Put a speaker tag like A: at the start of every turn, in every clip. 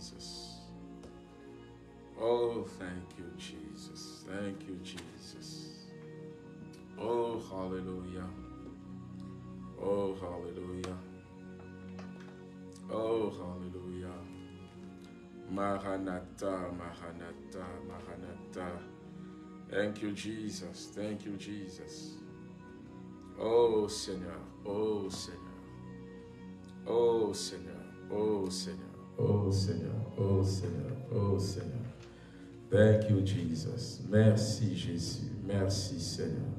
A: Jesus. Oh, thank you, Jesus. Thank you, Jesus. Oh, hallelujah. Oh, hallelujah. Oh, hallelujah. Maranatha, Maranatha, Maranatha. Thank you, Jesus. Thank you, Jesus. Oh, Seigneur. Oh, Seigneur. Oh, Seigneur. Oh, Seigneur. Oh, Seigneur. Oh, Seigneur. Oh, Seigneur. Thank you, Jesus. Merci, Jésus. Merci, Seigneur.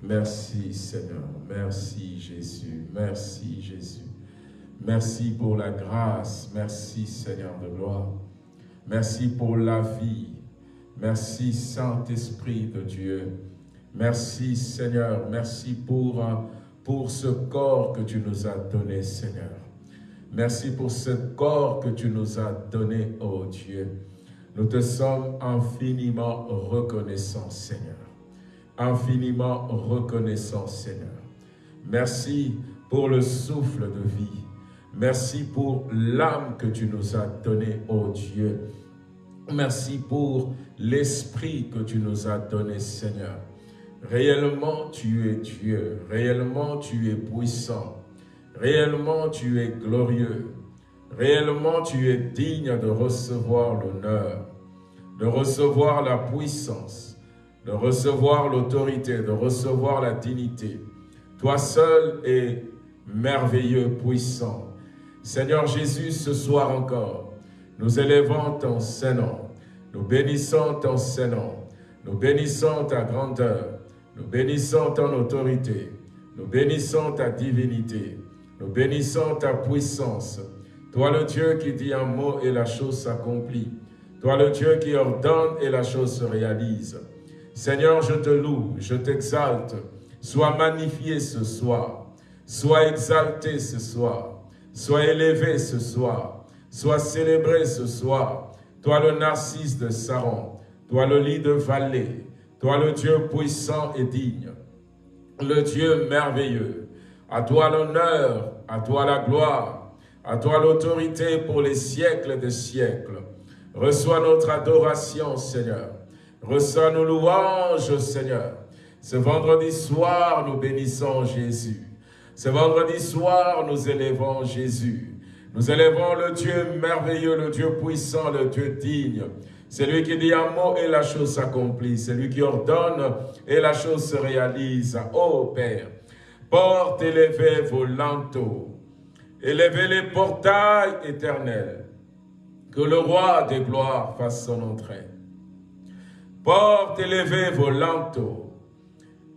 A: Merci, Seigneur. Merci, Jésus. Merci, Jésus. Merci pour la grâce. Merci, Seigneur de gloire. Merci pour la vie. Merci, Saint-Esprit de Dieu. Merci, Seigneur. Merci pour, pour ce corps que tu nous as donné, Seigneur. Merci pour ce corps que tu nous as donné, oh Dieu. Nous te sommes infiniment reconnaissants, Seigneur. Infiniment reconnaissants, Seigneur. Merci pour le souffle de vie. Merci pour l'âme que tu nous as donnée, ô Dieu. Merci pour l'esprit que tu nous as donné, Seigneur. Réellement, tu es Dieu. Réellement, tu es puissant. Réellement, tu es glorieux. Réellement, tu es digne de recevoir l'honneur, de recevoir la puissance, de recevoir l'autorité, de recevoir la dignité. Toi seul es merveilleux, puissant. Seigneur Jésus, ce soir encore, nous élevons ton Saint-Nom, nous bénissons ton Saint-Nom, nous bénissons ta grandeur, nous bénissons ton autorité, nous bénissons ta divinité, nous bénissons ta puissance. Toi le Dieu qui dit un mot et la chose s'accomplit. Toi le Dieu qui ordonne et la chose se réalise. Seigneur, je te loue, je t'exalte. Sois magnifié ce soir. Sois exalté ce soir. Sois élevé ce soir, sois célébré ce soir. Toi le narcisse de Saron, toi le lit de vallée, toi le Dieu puissant et digne, le Dieu merveilleux. À toi l'honneur, à toi la gloire, à toi l'autorité pour les siècles des siècles. Reçois notre adoration, Seigneur. Reçois nos louanges, Seigneur. Ce vendredi soir, nous bénissons Jésus. Ce vendredi soir, nous élevons Jésus. Nous élevons le Dieu merveilleux, le Dieu puissant, le Dieu digne. C'est lui qui dit un mot et la chose s'accomplit. C'est lui qui ordonne et la chose se réalise. Ô Père, porte élevez vos lanteaux, élevez les portails éternels, que le roi des gloires fasse son entrée. Porte élevez vos lanteaux,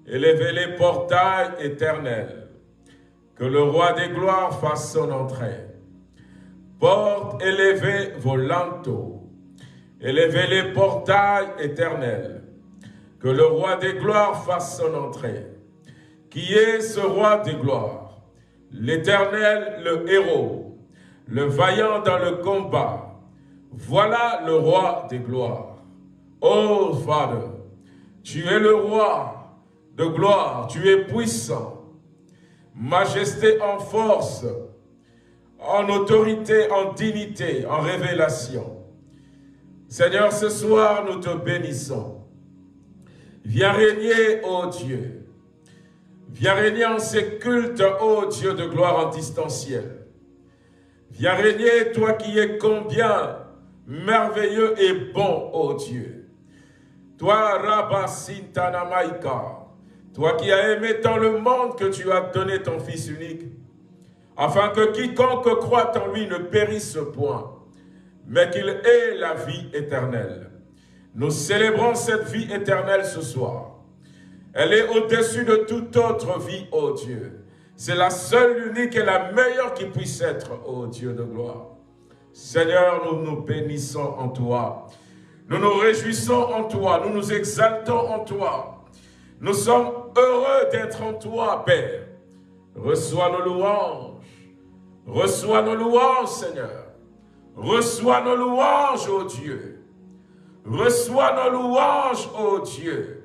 A: élevez les portails éternels, que le roi des gloires fasse son entrée. Porte, élevez vos lanteaux, élevez les portails éternels, que le roi des gloires fasse son entrée. Qui est ce roi des gloires L'éternel, le héros, le vaillant dans le combat. Voilà le roi des gloires. Oh, Father, tu es le roi de gloire, tu es puissant majesté en force, en autorité, en dignité, en révélation. Seigneur, ce soir, nous te bénissons. Viens régner, ô Dieu. Viens régner en ces cultes, ô Dieu de gloire en distanciel. Viens régner, toi qui es combien merveilleux et bon, ô Dieu. Toi, Rabba Sintanamaika, toi qui as aimé tant le monde que tu as donné ton Fils unique, afin que quiconque croit en lui ne périsse point, mais qu'il ait la vie éternelle. Nous célébrons cette vie éternelle ce soir. Elle est au-dessus de toute autre vie, ô Dieu. C'est la seule, unique et la meilleure qui puisse être, ô Dieu de gloire. Seigneur, nous nous bénissons en toi. Nous nous réjouissons en toi. Nous nous exaltons en toi. Nous sommes heureux d'être en toi, Père. Reçois nos louanges. Reçois nos louanges, Seigneur. Reçois nos louanges, ô Dieu. Reçois nos louanges, ô Dieu,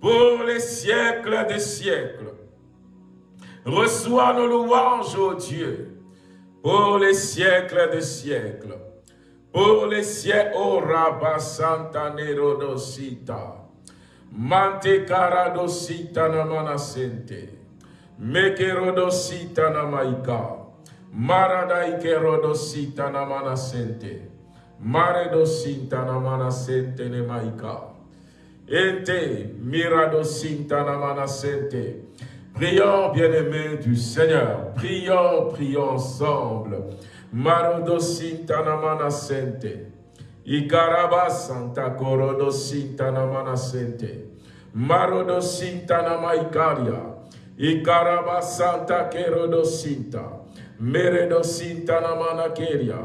A: pour les siècles des siècles. Reçois nos louanges, ô Dieu, pour les siècles des siècles. Pour les siècles, ô Rabba Santa Nerodosita. Mante Karadosita Namanasente. Mekerodosita Namaika. Maradaikerodosita Namanasente. Maredosita Namanasente Nemaika. Ente Miradosinta Namanasente. Prions, bien-aimés du Seigneur. Prions, prions ensemble. Marodo Sintanamana Sente. Ikaraba Santa Korodo Sintanamana Sente. Marodo Sintanama Ikaria. Ikaraba Santa Kerodo Sinta. Meredo Sintanamana Keria.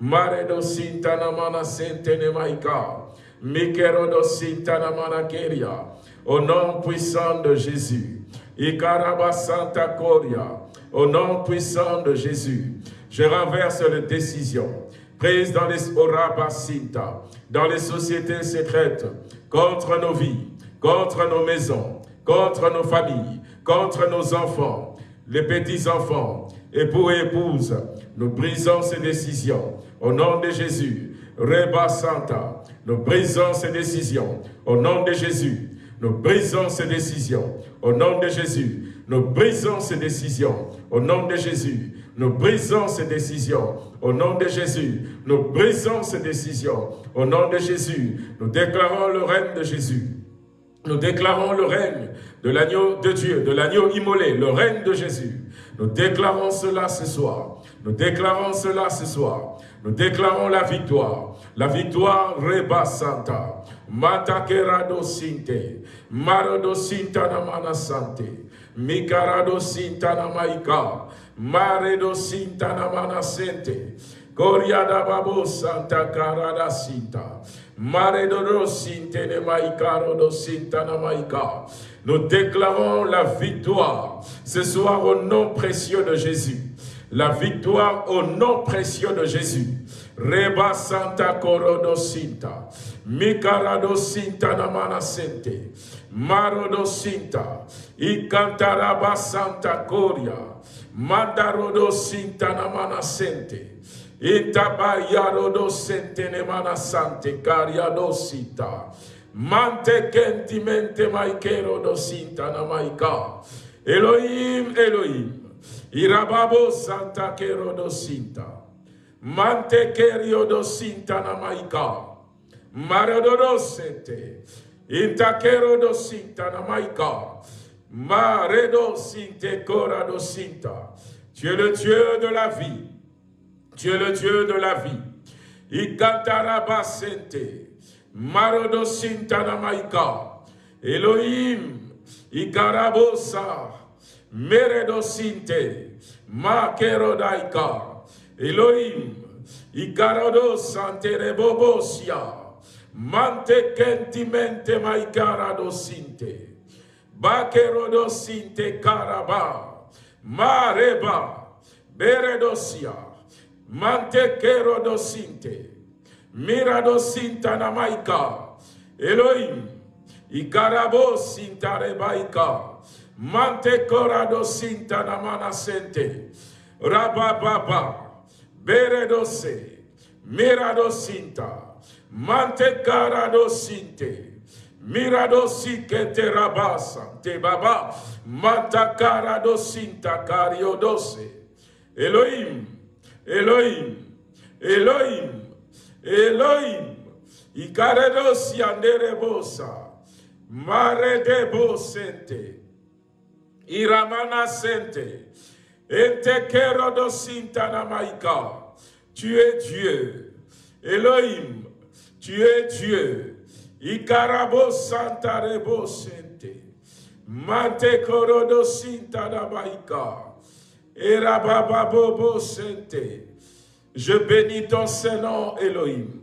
A: Maredo Sintanamana Sente Nemaika. Mikerodo Sintanamana Keria. Au nom puissant de Jésus. Ikaraba Santa Coria, au nom puissant de Jésus, je renverse les décisions prises dans les Orabasinta, dans les sociétés secrètes, contre nos vies, contre nos maisons, contre nos familles, contre nos enfants, les petits-enfants, époux et épouses. Nous brisons ces décisions au nom de Jésus. Reba Santa, nous brisons ces décisions au nom de Jésus. Nous brisons ces décisions au nom de Jésus. Nous brisons ces décisions au nom de Jésus. Nous brisons ces décisions au nom de Jésus. Nous brisons ces décisions au nom de Jésus. Nous déclarons le règne de Jésus. Nous déclarons le règne de l'agneau de Dieu, de l'agneau immolé, le règne de Jésus. Nous déclarons cela ce soir. Nous déclarons cela ce soir. Nous déclarons la victoire. La victoire Reba Santa. Matakerado Sinte. Marodo Sintana Mana Sante. Mikarado Sintana Maika. Maredo Sintana Mana Sente. Goriada Babo Santa Karada Sinta. Maredo Sinte ne Maikaro do Sintana Maika. Nous déclarons la victoire ce soir au nom précieux de Jésus. La victoire au nom précieux de Jésus. Reba Santa Corodo Sinta. Mikarado Sinta Namana Sente. Marodo Sinta. Ikantaraba Santa Coria. Mandarodo Sinta Namana Sente. Itabayarodo Sente Nemana Sante. Cariado Sita. Mante kentimente maikero do sinta na maika. Elohim, Elohim. Irababo santa kero do sinta. Mante kerio do sinta na maika. Maradodo sente. Intakero do sinta na maika. Maredo sinte kora do sinta. Tu es le Dieu de la vie. Tu es le Dieu de la vie. Ikantaraba sente. Marodo Sintana Maika, Elohim, Ikarabosa, Meredo Sinte, Makerodaika, Elohim, Ikarodo Sante Bobosia, Mante Kentimente Maikarado Sinte, Karaba, Mareba, Beredosia, Mante Kerodo Sinte, Mirado sintana maika. Elohim. Ikarabo sintarebaika. Mante korado sintana manasente. Rabababa. Beredose. Mirado sinta. Mante karado sinte. Mirado sikete rabasa. Te baba. Manta karado sinta kariodose. Elohim. Elohim. Elohim. Elohim, Ikaredos yanderebosa, Mare debo sente, Iramana sente, Ente kerodo sintana maika. Tu es Dieu. Elohim, tu es Dieu. Ikarabo santa rebo sente. Sintana maika. Erababo sente. Je bénis ton Saint-Nom, Elohim.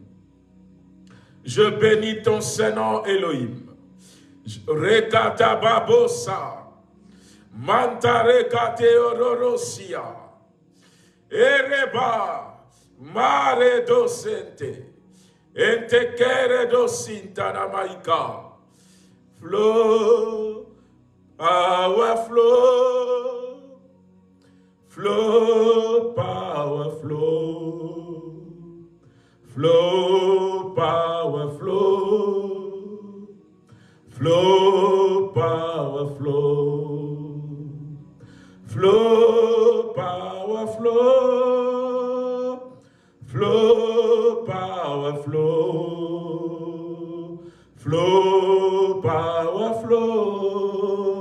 A: Je bénis ton Saint-Nom, Elohim. Rekata babosa. Manta rekate ororosia. Ereba. Mare docente. Ente kere docinta na Flow. Our flow. flow, power, flow, flow, power, flow, flow, power, flow, flow, power, flow, flow, power, flow, flow, power, flow,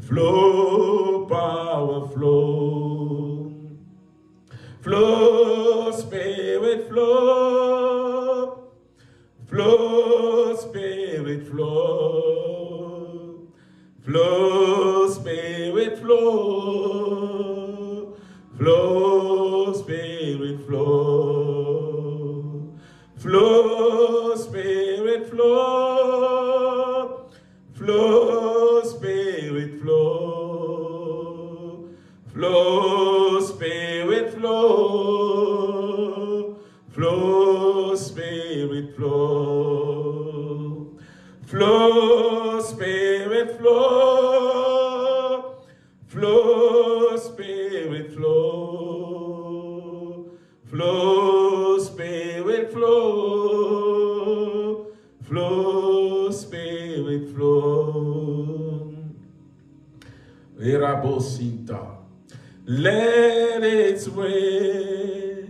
A: flow, power, flow, flow, spirit, flow, flow, spirit, flow, flow, spirit, flow, flow, spirit, flow, flow, spirit, flow, flow, spirit, flow, flow, spirit, flow, flow, spirit, flow, flow, spirit, flow, flow, spirit, flow, flow, spirit, flow, flow, spirit, flow. Irabosinta. Let it rain.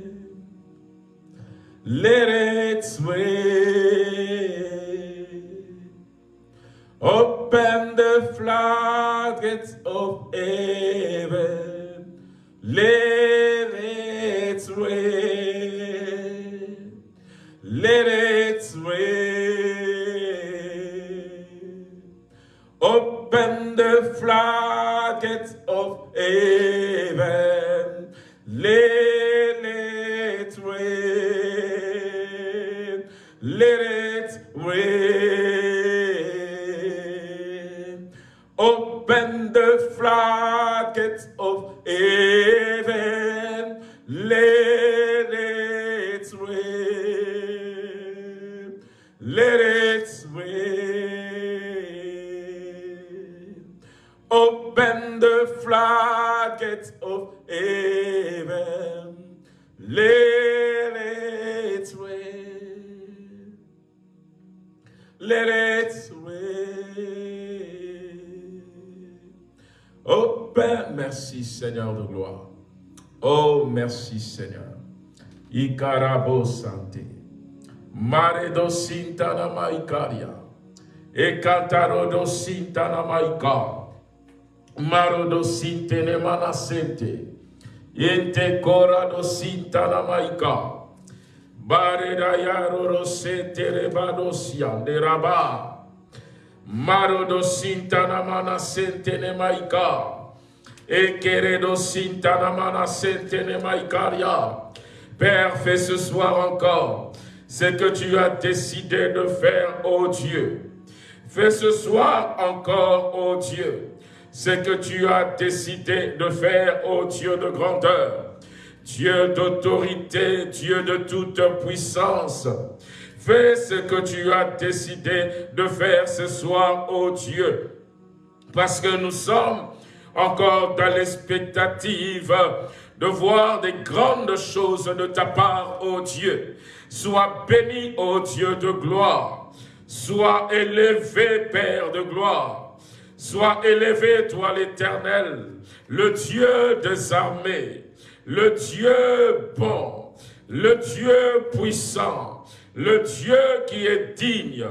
A: Let it rain. Open the floodgates of heaven. Let maikaria. Ekataro sinta na maika. Maro do sinte ne manasente. Kora do sinta na maika. Bare da yaro de raba. Maro do sinta na manasente ne maika. Ekere do sinta na. Père, fais ce soir encore ce que tu as décidé de faire, ô Dieu. Fais ce soir encore, ô Dieu, ce que tu as décidé de faire, ô Dieu de grandeur. Dieu d'autorité, Dieu de toute puissance. Fais ce que tu as décidé de faire ce soir, ô Dieu. Parce que nous sommes encore dans l'expectative de voir des grandes choses de ta part, ô Dieu. Sois béni, ô Dieu de gloire. Sois élevé, Père de gloire. Sois élevé, toi l'Éternel, le Dieu des armées, le Dieu bon, le Dieu puissant, le Dieu qui est digne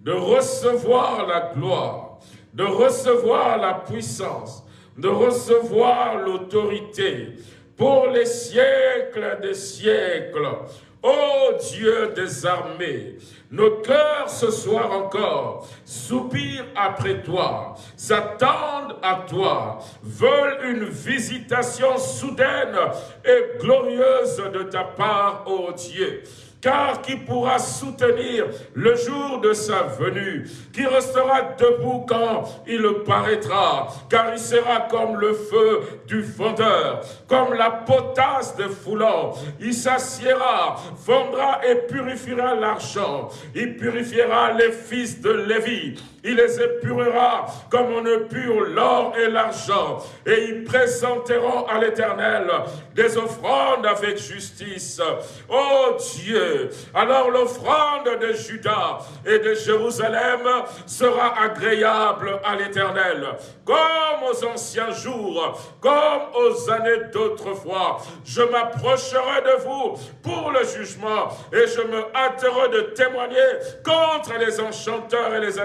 A: de recevoir la gloire, de recevoir la puissance, de recevoir l'autorité pour les siècles des siècles. Ô Dieu des armées, nos cœurs ce soir encore soupirent après toi, s'attendent à toi, veulent une visitation soudaine et glorieuse de ta part, ô Dieu. Car qui pourra soutenir le jour de sa venue, qui restera debout quand il paraîtra, car il sera comme le feu du fondeur, comme la potasse de foulant. Il s'assiera, fondra et purifiera l'argent. Il purifiera les fils de Lévi. Il les épurera comme on épure l'or et l'argent. Et ils présenteront à l'Éternel des offrandes avec justice. Ô Dieu, alors l'offrande de Judas et de Jérusalem sera agréable à l'Éternel, comme aux anciens jours, comme aux années d'autrefois. Je m'approcherai de vous pour le jugement et je me hâterai de témoigner contre les enchanteurs et les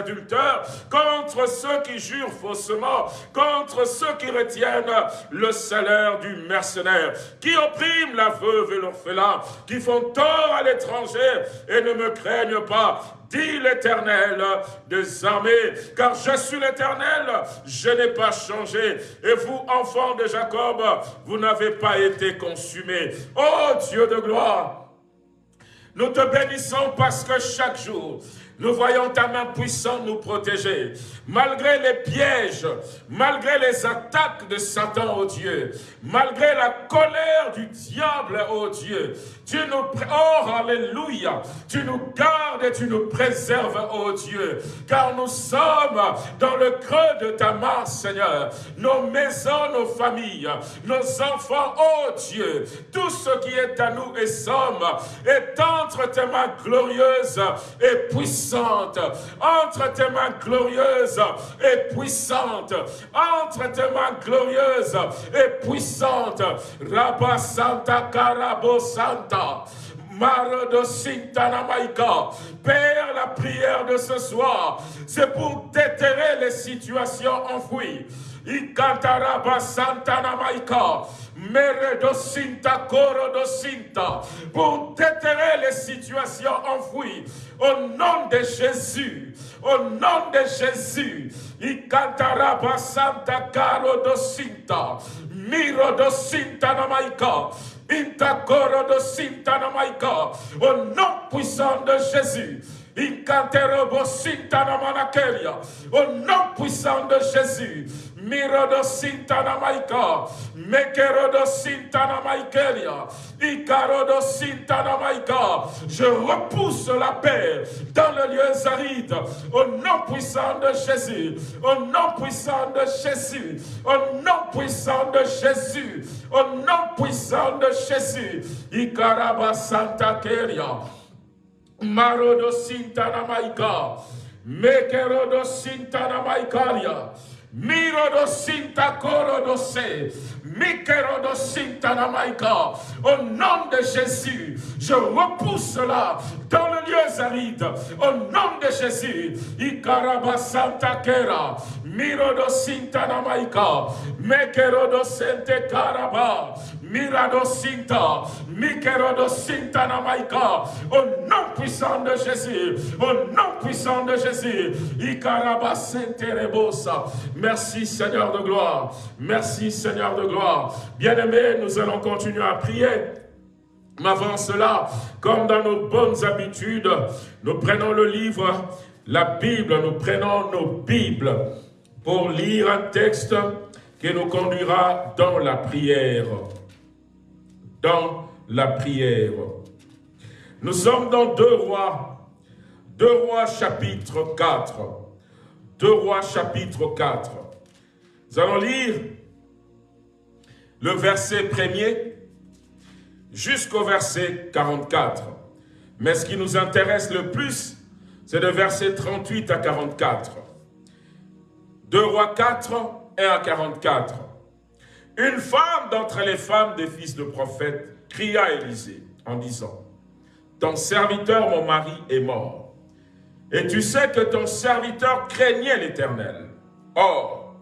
A: contre ceux qui jurent faussement, contre ceux qui retiennent le salaire du mercenaire, qui oppriment la veuve et l'orphelin, qui font tort à l'étranger et ne me craignent pas dit l'Éternel des armées, car je suis l'Éternel, je n'ai pas changé. Et vous, enfants de Jacob, vous n'avez pas été consumés. Oh Dieu de gloire, nous te bénissons parce que chaque jour, nous voyons ta main puissante nous protéger. Malgré les pièges, malgré les attaques de Satan, oh Dieu, malgré la colère du diable, oh Dieu, tu nous, oh alléluia, tu nous gardes et tu nous préserves, oh Dieu, car nous sommes dans le creux de ta main, Seigneur. Nos maisons, nos familles, nos enfants, oh Dieu, tout ce qui est à nous et sommes, est entre tes mains glorieuses et puissantes entre tes mains glorieuses et puissantes, entre tes mains glorieuses et puissantes. Rabba Santa Carabo Santa. Marodo Sintanamaika. Père, la prière de ce soir, c'est pour déterrer les situations enfouies. Ikantaraba Santanamaika. Meredosinta Korodosinta. Pour déterrer les situations enfouies. Au nom de Jésus, au nom de Jésus, Ikantaraba Santa Caro dosinta, Miro dosinta namaika, Intakoro dosinta namaika, au nom puissant de Jésus, au nom puissant de Jésus, Mirodo sintana maika, mekerodo sintana maikelia, ikarodo sintana maika. Je repousse la paix dans le lieu aride, au nom puissant de Jésus, au nom puissant de Jésus, au nom puissant de Jésus, au nom puissant de Jésus, ikaraba santa keria. Marodo sintana maika, mekerodo sintana maikalia. Miro sinta coro se. Mikero do sinta namaika. Au nom de Jésus, je repousse cela dans le lieu aride. Au nom de Jésus, Ikaraba santa kera. Miro do sinta namaika. Mekero do sente karaba. Mirado Sinta, Mikerodo Sinta Namaika, au nom puissant de Jésus, au nom puissant de Jésus. Merci Seigneur de gloire, merci Seigneur de gloire. Bien-aimés, nous allons continuer à prier. Mais avant cela, comme dans nos bonnes habitudes, nous prenons le livre, la Bible, nous prenons nos Bibles pour lire un texte qui nous conduira dans la prière la prière. Nous sommes dans deux rois, deux rois chapitre 4. Deux rois chapitre 4. Nous allons lire le verset premier jusqu'au verset 44. Mais ce qui nous intéresse le plus, c'est le verset 38 à 44. Deux rois 4, 1 à 44. Une femme d'entre les femmes des fils de prophètes cria à Élisée en disant, « Ton serviteur, mon mari, est mort. Et tu sais que ton serviteur craignait l'Éternel. Or,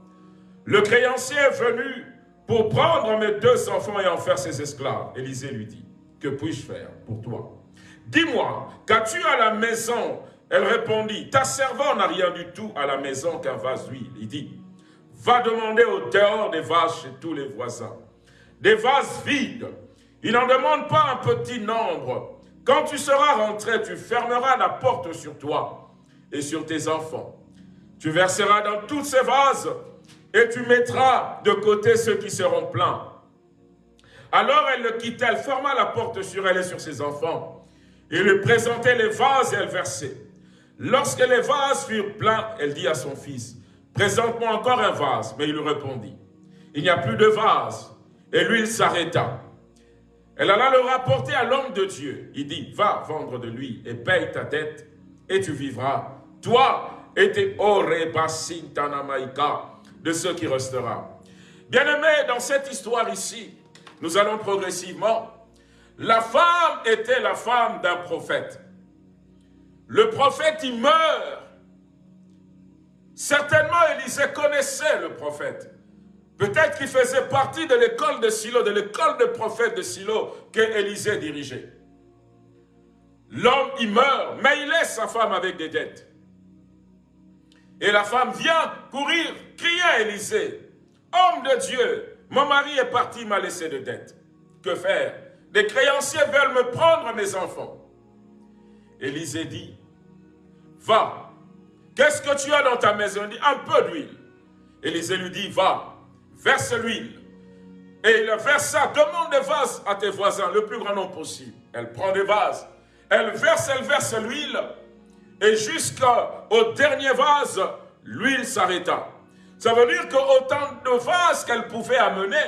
A: le créancier est venu pour prendre mes deux enfants et en faire ses esclaves. Élisée lui dit, « Que puis-je faire pour toi? Dis-moi, qu'as-tu à la maison ?» Elle répondit, « Ta servante n'a rien du tout à la maison qu'un vase d'huile. » Il dit, va demander au dehors des vaches chez tous les voisins. Des vases vides. Il n'en demande pas un petit nombre, Quand tu seras rentré, tu fermeras la porte sur toi et sur tes enfants. Tu verseras dans toutes ces vases et tu mettras de côté ceux qui seront pleins. Alors elle le quitta, elle ferma la porte sur elle et sur ses enfants. Il lui présentait les vases et elle versait. Lorsque les vases furent pleins, elle dit à son fils, « Présente-moi encore un vase. » Mais il lui répondit, « Il n'y a plus de vase. » Et lui, il s'arrêta. Elle alla le rapporter à l'homme de Dieu. Il dit, « Va vendre de lui et paye ta dette, et tu vivras. Toi et tes de ce qui restera. » Bien-aimé, dans cette histoire ici, nous allons progressivement. La femme était la femme d'un prophète. Le prophète, il meurt. Certainement, Élisée connaissait le prophète. Peut-être qu'il faisait partie de l'école de Silo, de l'école de prophète de Silo que Élisée dirigeait. L'homme, il meurt, mais il laisse sa femme avec des dettes. Et la femme vient courir, crier à Élisée, « Homme de Dieu, mon mari est parti, il m'a laissé de dettes. Que faire? Des créanciers veulent me prendre mes enfants. » Élisée dit, « Va, qu'est-ce que tu as dans ta maison ?» Il dit, « Un peu d'huile. » Élisée lui dit, « Va, verse l'huile. Et il versa, demande des vases à tes voisins, le plus grand nombre possible. Elle prend des vases, elle verse, elle verse l'huile, et jusqu'au dernier vase, l'huile s'arrêta. Ça veut dire qu'autant de vases qu'elle pouvait amener,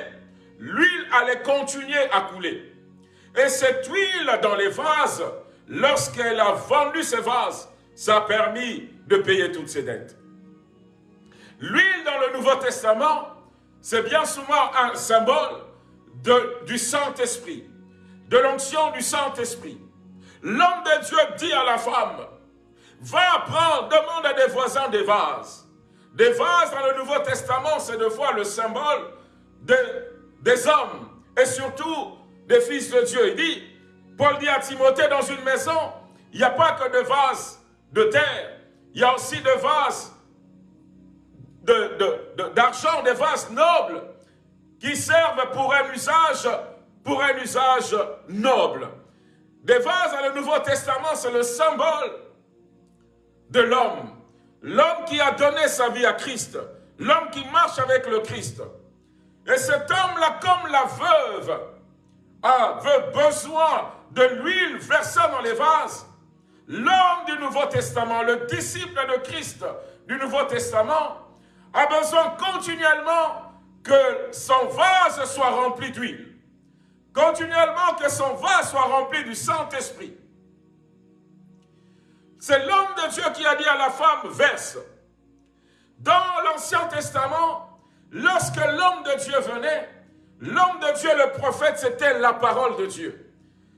A: l'huile allait continuer à couler. Et cette huile dans les vases, lorsqu'elle a vendu ces vases, ça a permis de payer toutes ses dettes. L'huile dans le Nouveau Testament, c'est bien souvent un symbole du Saint-Esprit, de l'onction du Saint-Esprit. L'homme de Dieu dit à la femme, va prendre, demande à des voisins des vases. Des vases dans le Nouveau Testament, c'est de fois le symbole de, des hommes et surtout des fils de Dieu. Il dit, Paul dit à Timothée, dans une maison, il n'y a pas que de vases de terre, il y a aussi de vases d'argent, de, des vases nobles qui servent pour un usage, pour un usage noble. Des vases dans le Nouveau Testament, c'est le symbole de l'homme. L'homme qui a donné sa vie à Christ. L'homme qui marche avec le Christ. Et cet homme-là, comme la veuve, a besoin de l'huile versée dans les vases. L'homme du Nouveau Testament, le disciple de Christ du Nouveau Testament, a besoin continuellement que son vase soit rempli d'huile. Continuellement que son vase soit rempli du Saint-Esprit. C'est l'homme de Dieu qui a dit à la femme, verse. Dans l'Ancien Testament, lorsque l'homme de Dieu venait, l'homme de Dieu, le prophète, c'était la parole de Dieu.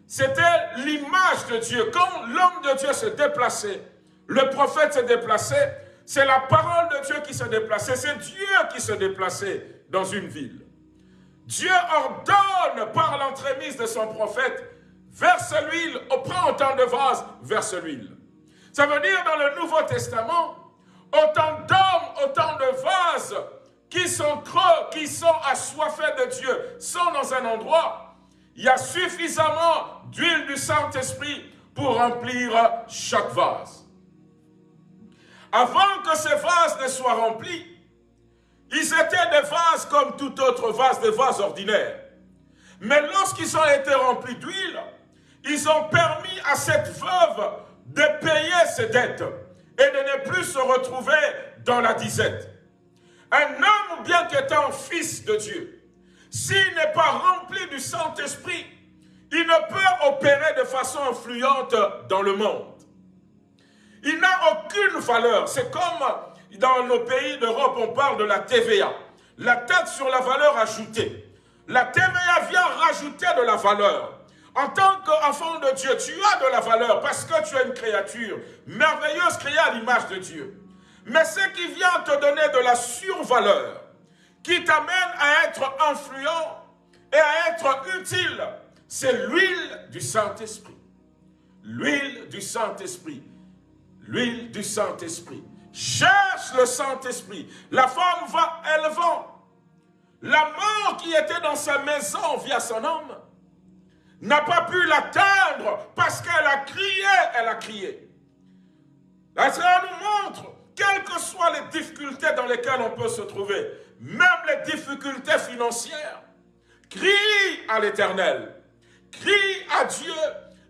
A: C'était l'image de Dieu. Quand l'homme de Dieu se déplaçait, le prophète se déplaçait, c'est la parole de Dieu qui se déplaçait. C'est Dieu qui se déplaçait dans une ville. Dieu ordonne par l'entremise de son prophète, verse l'huile, prend autant de vases, verse l'huile. Ça veut dire dans le Nouveau Testament, autant d'hommes, autant de vases qui sont creux, qui sont assoiffés de Dieu, sont dans un endroit, il y a suffisamment d'huile du Saint-Esprit pour remplir chaque vase. Avant que ces vases ne soient remplis, ils étaient des vases comme tout autre vase, des vases ordinaires. Mais lorsqu'ils ont été remplis d'huile, ils ont permis à cette veuve de payer ses dettes et de ne plus se retrouver dans la disette. Un homme, bien qu'étant fils de Dieu, s'il n'est pas rempli du Saint-Esprit, il ne peut opérer de façon influente dans le monde. Il n'a aucune valeur. C'est comme dans nos pays d'Europe, on parle de la TVA. La taxe sur la valeur ajoutée. La TVA vient rajouter de la valeur. En tant qu'enfant de Dieu, tu as de la valeur parce que tu es une créature merveilleuse créée à l'image de Dieu. Mais ce qui vient te donner de la survaleur, qui t'amène à être influent et à être utile, c'est l'huile du Saint-Esprit. L'huile du Saint-Esprit l'huile du Saint-Esprit. Cherche le Saint-Esprit. La femme va, elle vend. La mort qui était dans sa maison via son homme, n'a pas pu l'atteindre parce qu'elle a crié, elle a crié. La Seigneur nous montre, quelles que soient les difficultés dans lesquelles on peut se trouver, même les difficultés financières, crie à l'Éternel, crie à Dieu,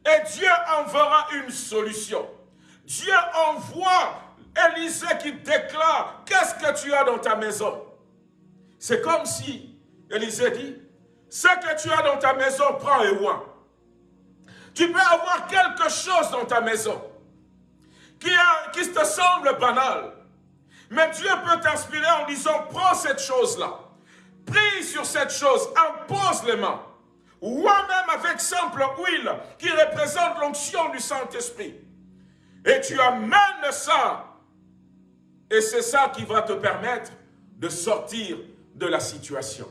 A: et Dieu enverra une solution. Dieu envoie Élisée qui déclare, qu'est-ce que tu as dans ta maison? C'est comme si Élisée dit, ce que tu as dans ta maison, prends et vois. Tu peux avoir quelque chose dans ta maison qui te semble banal. Mais Dieu peut t'inspirer en disant, prends cette chose-là. Prie sur cette chose, impose les mains. Ou même avec simple huile qui représente l'onction du Saint-Esprit. Et tu amènes ça. Et c'est ça qui va te permettre de sortir de la situation.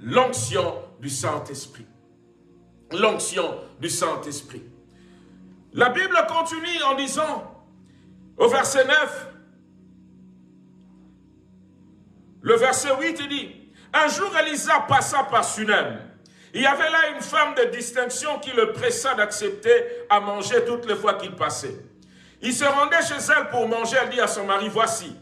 A: L'onction du Saint-Esprit. L'onction du Saint-Esprit. La Bible continue en disant, au verset 9, le verset 8, il dit, un jour Elisa passa par Sunem. Il y avait là une femme de distinction qui le pressa d'accepter à manger toutes les fois qu'il passait. Il se rendait chez elle pour manger, elle dit à son mari, voici,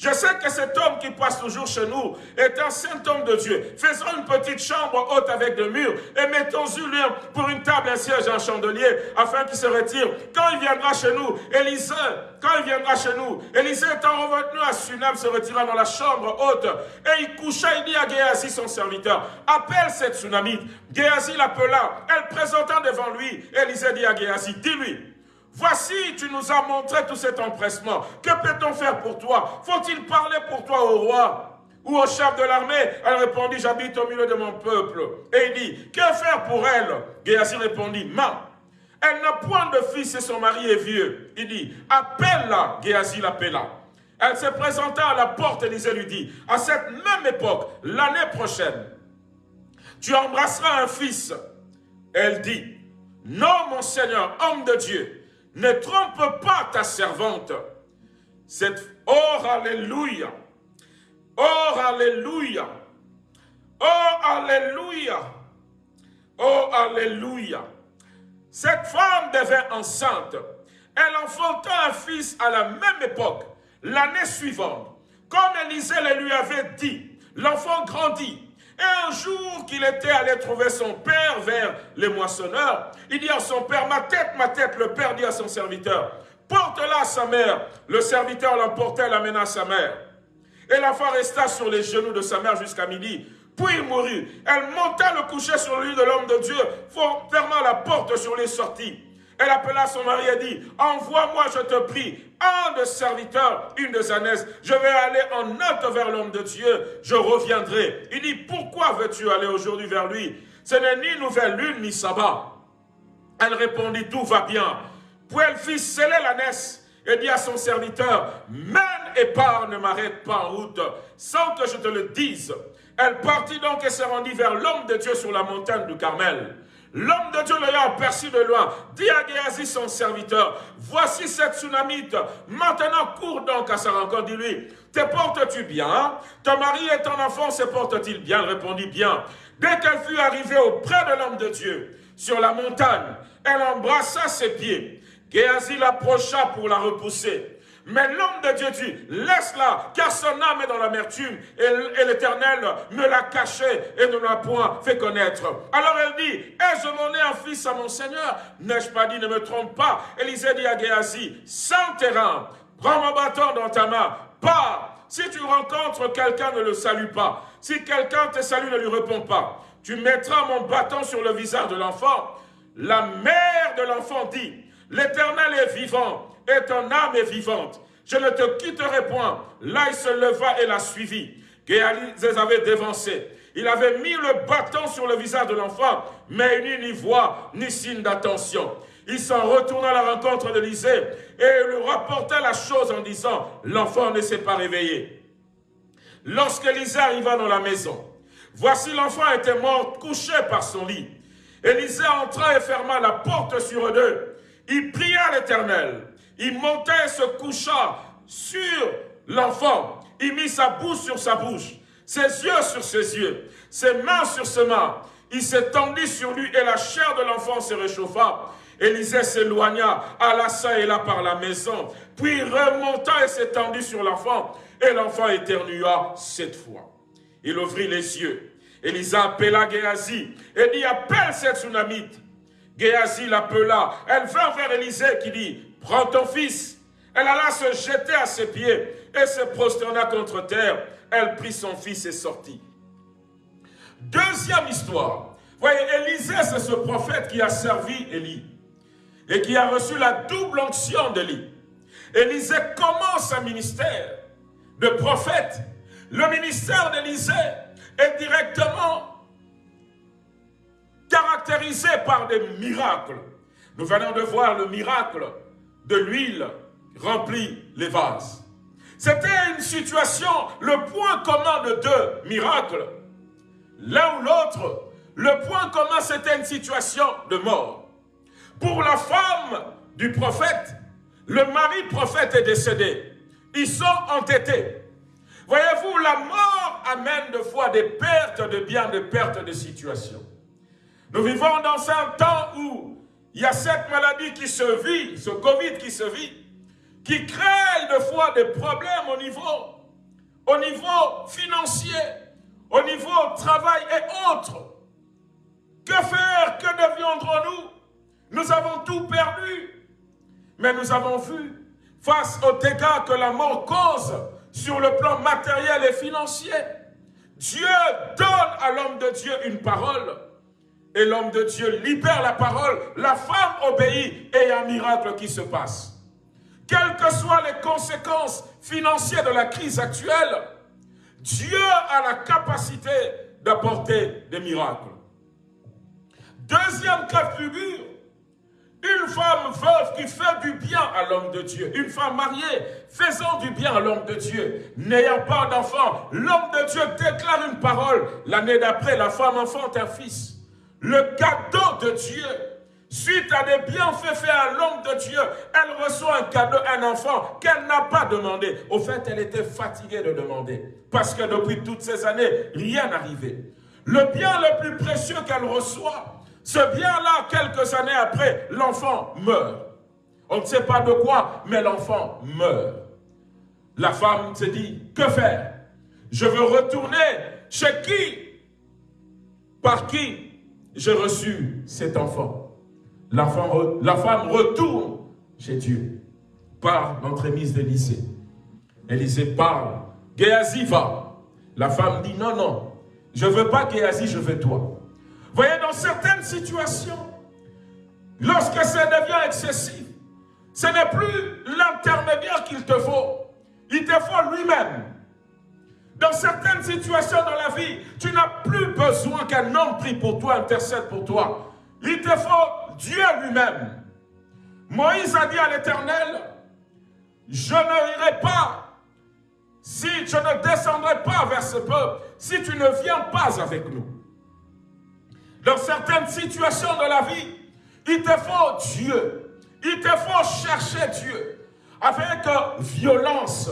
A: je sais que cet homme qui passe toujours chez nous est un saint homme de Dieu. Faisons une petite chambre haute avec des murs et mettons-y lui pour une table, un siège, un chandelier, afin qu'il se retire. Quand il viendra chez nous, Élisée, quand il viendra chez nous, Élisée étant revenu à Sunam, se retira dans la chambre haute et il coucha, il dit à Géasi, son serviteur, appelle cette tsunamite. Géasi l'appela, elle présenta devant lui. Élisée dit à Géasi, dis-lui, Voici, tu nous as montré tout cet empressement. Que peut-on faire pour toi? Faut-il parler pour toi au roi ou au chef de l'armée? Elle répondit, j'habite au milieu de mon peuple. Et il dit, que faire pour elle? Géasi répondit, ma, elle n'a point de fils et son mari est vieux. Il dit, appelle-la. Géasi l'appela. Elle se présenta à la porte, Élisée lui dit, à cette même époque, l'année prochaine, tu embrasseras un fils. Elle dit, non mon Seigneur, homme de Dieu, ne trompe pas ta servante. Cette... Oh, Alléluia. Oh, Alléluia. Oh, Alléluia. Oh, Alléluia. Cette femme devint enceinte. Elle enfanta un fils à la même époque, l'année suivante. Comme Élisée le lui avait dit, l'enfant grandit et un jour qu'il était allé trouver son père vers les moissonneurs, il dit à son père, ma tête, ma tête, le père dit à son serviteur, porte-la à sa mère. Le serviteur l'emportait, l'amena à sa mère. Et l'enfant resta sur les genoux de sa mère jusqu'à midi. Puis il mourut. Elle monta le coucher sur le lit de l'homme de Dieu, fermant la porte sur les sorties. Elle appela son mari et dit, envoie-moi, je te prie, un de serviteurs, une de sa Je vais aller en note vers l'homme de Dieu, je reviendrai. Il dit, pourquoi veux-tu aller aujourd'hui vers lui? Ce n'est ni nouvelle lune, ni sabbat. Elle répondit, tout va bien. Puis elle fit sceller la et dit à son serviteur, mène et pars, ne m'arrête pas en route, sans que je te le dise. Elle partit donc et se rendit vers l'homme de Dieu sur la montagne du Carmel. L'homme de Dieu l'ayant aperçu de loin, dit à Géasi son serviteur, voici cette tsunamite, maintenant cours donc à sa rencontre, dis-lui, te portes-tu bien? Ton mari et ton enfant se portent-ils bien? Répondit bien. Dès qu'elle fut arrivée auprès de l'homme de Dieu, sur la montagne, elle embrassa ses pieds. Géasi l'approcha pour la repousser. Mais l'homme de Dieu dit, laisse-la, car son âme est dans l'amertume, et, l'Éternel me l'a caché et ne l'a point fait connaître. Alors elle dit, ai-je donné un fils à mon Seigneur? N'ai-je pas dit, ne me trompe pas? Élisée dit à Géasi, sans terrain, prends mon bâton dans ta main, pars. Si tu rencontres quelqu'un, ne le salue pas. Si quelqu'un te salue, ne lui réponds pas. Tu mettras mon bâton sur le visage de l'enfant. La mère de l'enfant dit, l'Éternel est vivant et ton âme est vivante. Je ne te quitterai point. Là, il se leva et la suivit. Géalis les avait dévancés. Il avait mis le bâton sur le visage de l'enfant, mais il n'y ni voix, ni signe d'attention. Il s'en retourna à la rencontre d'Élysée et lui rapporta la chose en disant, l'enfant ne s'est pas réveillé. Lorsqu'Élisée arriva dans la maison, voici l'enfant était mort, couché par son lit. Élisée entra et ferma la porte sur eux. Il pria l'Éternel. Il montait et se coucha sur l'enfant. Il mit sa bouche sur sa bouche, ses yeux sur ses yeux, ses mains sur ses mains. il s'étendit sur lui et la chair de l'enfant se réchauffa. Élisée s'éloigna, alla ça et là par la maison, puis remonta et s'étendit sur l'enfant, et l'enfant éternua sept fois. Il ouvrit les yeux. Élisa appela Géasi et dit, appelle cette tsunamite. Géasi l'appela. Elle vint vers Élisée qui dit, prends ton fils. Elle alla se jeter à ses pieds et se prosterna contre terre. Elle prit son fils et sortit. Deuxième histoire. Voyez, Élisée, c'est ce prophète qui a servi Élie et qui a reçu la double onction d'Élie. Élisée commence un ministère de prophète. Le ministère d'Élisée est directement caractérisé par des miracles. Nous venons de voir le miracle de l'huile remplie les vases. C'était une situation, le point commun de deux miracles. L'un ou l'autre, le point commun, c'était une situation de mort. Pour la femme du prophète, le mari prophète est décédé. Ils sont entêtés. Voyez-vous, la mort amène de fois des pertes de biens, des pertes de situations. Nous vivons dans un temps où il y a cette maladie qui se vit, ce Covid qui se vit, qui crée de fois des problèmes au niveau, au niveau financier, au niveau travail et autres. Que faire Que deviendrons-nous? Nous avons tout perdu. Mais nous avons vu, face aux dégâts que la mort cause sur le plan matériel et financier, Dieu donne à l'homme de Dieu une parole. Et l'homme de Dieu libère la parole. La femme obéit et il y a un miracle qui se passe. Quelles que soient les conséquences financières de la crise actuelle, Dieu a la capacité d'apporter des miracles. Deuxième cas de figure, une femme veuve qui fait du bien à l'homme de Dieu. Une femme mariée faisant du bien à l'homme de Dieu. N'ayant pas d'enfant, l'homme de Dieu déclare une parole. L'année d'après, la femme enfante un fils. Le cadeau de Dieu, suite à des bienfaits faits à l'homme de Dieu, elle reçoit un cadeau, un enfant qu'elle n'a pas demandé. Au fait, elle était fatiguée de demander. Parce que depuis toutes ces années, rien n'arrivait. Le bien le plus précieux qu'elle reçoit, ce bien-là, quelques années après, l'enfant meurt. On ne sait pas de quoi, mais l'enfant meurt. La femme se dit, que faire? Je veux retourner chez qui? Par qui? J'ai reçu cet enfant la femme, retourne chez Dieu par l'entremise d'Élysée. Élisée parle, Géasi va. La femme dit, non, non, je ne veux pas Géasi, je veux toi. Voyez, dans certaines situations, lorsque ça devient excessif, ce n'est plus l'intermédiaire qu'il te faut. Il te faut lui-même. Dans certaines situations dans la vie, tu n'as plus besoin qu'un homme prie pour toi, intercède pour toi. Il te faut Dieu lui-même. Moïse a dit à l'Éternel, je ne irai pas si je ne descendrai pas vers ce peuple, si tu ne viens pas avec nous. Dans certaines situations de la vie, il te faut Dieu. Il te faut chercher Dieu avec violence.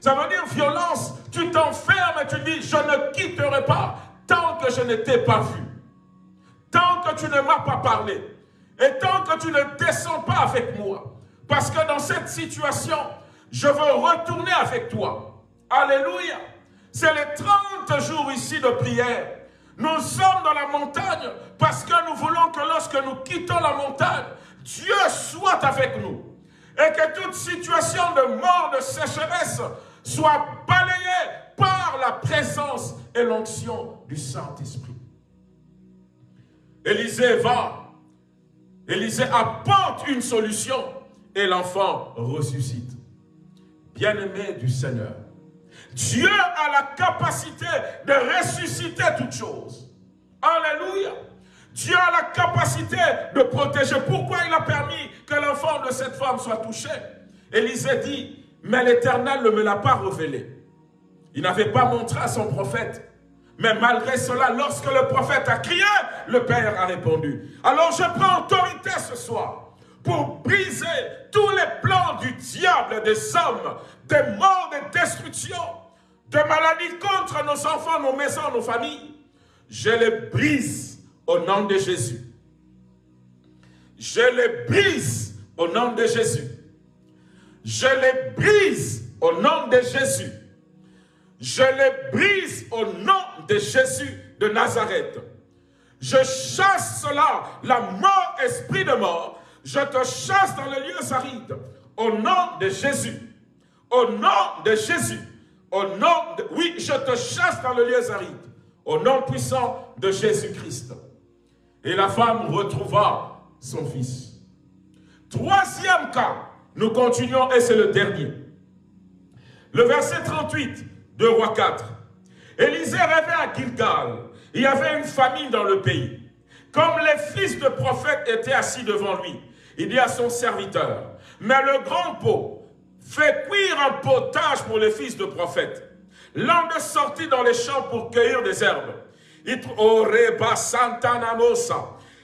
A: Ça veut dire violence, tu t'enfermes et tu dis, je ne quitterai pas tant que je ne t'ai pas vu. Tant que tu ne m'as pas parlé. Et tant que tu ne descends pas avec moi. Parce que dans cette situation, je veux retourner avec toi. Alléluia. C'est les 30 jours ici de prière nous sommes dans la montagne parce que nous voulons que lorsque nous quittons la montagne, Dieu soit avec nous. Et que toute situation de mort, de sécheresse soit balayée par la présence et l'onction du Saint-Esprit. Élisée va. Élisée apporte une solution et l'enfant ressuscite. Bien-aimé du Seigneur, Dieu a la capacité de ressusciter toutes choses. Alléluia. Dieu a la capacité de protéger. Pourquoi il a permis que l'enfant de cette femme soit touché? Élisée dit, mais l'Éternel ne me l'a pas révélé. Il n'avait pas montré à son prophète. Mais malgré cela, lorsque le prophète a crié, le Père a répondu. Alors je prends autorité ce soir pour briser tous les plans du diable, des hommes, des morts, des destructions de maladies contre nos enfants, nos maisons, nos familles, je les brise au nom de Jésus. Je les brise au nom de Jésus. Je les brise au nom de Jésus. Je les brise au nom de Jésus de Nazareth. Je chasse cela, la mort, esprit de mort. Je te chasse dans les lieux arides. Au nom de Jésus. Au nom de Jésus. Au nom de... Oui, je te chasse dans les lieux arides. Au nom puissant de Jésus-Christ. Et la femme retrouva son fils. Troisième cas, nous continuons et c'est le dernier. Le verset 38 de Roi 4. Élisée rêvait à Gilgal. Il y avait une famine dans le pays. Comme les fils de prophètes étaient assis devant lui, il dit à son serviteur, mais le grand pot fait cuire un potage pour les fils de prophètes. De sortit dans les champs pour cueillir des herbes. Il, oh,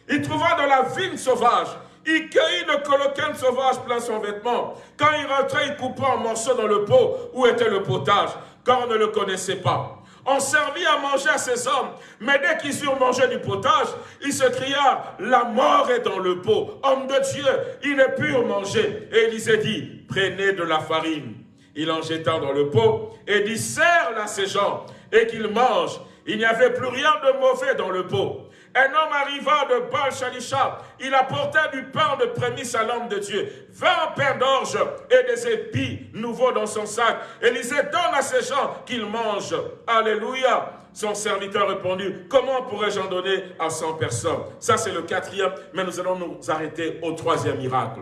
A: il trouva de la vigne sauvage il cueillit le coloquin sauvage plein son vêtement. Quand il rentrait, il coupa un morceau dans le pot où était le potage, car on ne le connaissait pas. On servit à manger à ces hommes, mais dès qu'ils eurent mangé du potage, il se cria, la mort est dans le pot. Homme de Dieu, ils ne purent manger. Et Élisée dit, prenez de la farine. Il en jeta dans le pot et dit, serre-la ces gens et qu'ils mangent. Il n'y avait plus rien de mauvais dans le pot. Un homme arriva de Baal Shalisha. Il apportait du pain de prémisse à l'homme de Dieu. Vingt pains d'orge et des épis nouveaux dans son sac. Élisée donne à ces gens qu'ils mangent. Alléluia. Son serviteur répondit, comment pourrais-je en donner à 100 personnes? Ça, c'est le quatrième, mais nous allons nous arrêter au troisième miracle.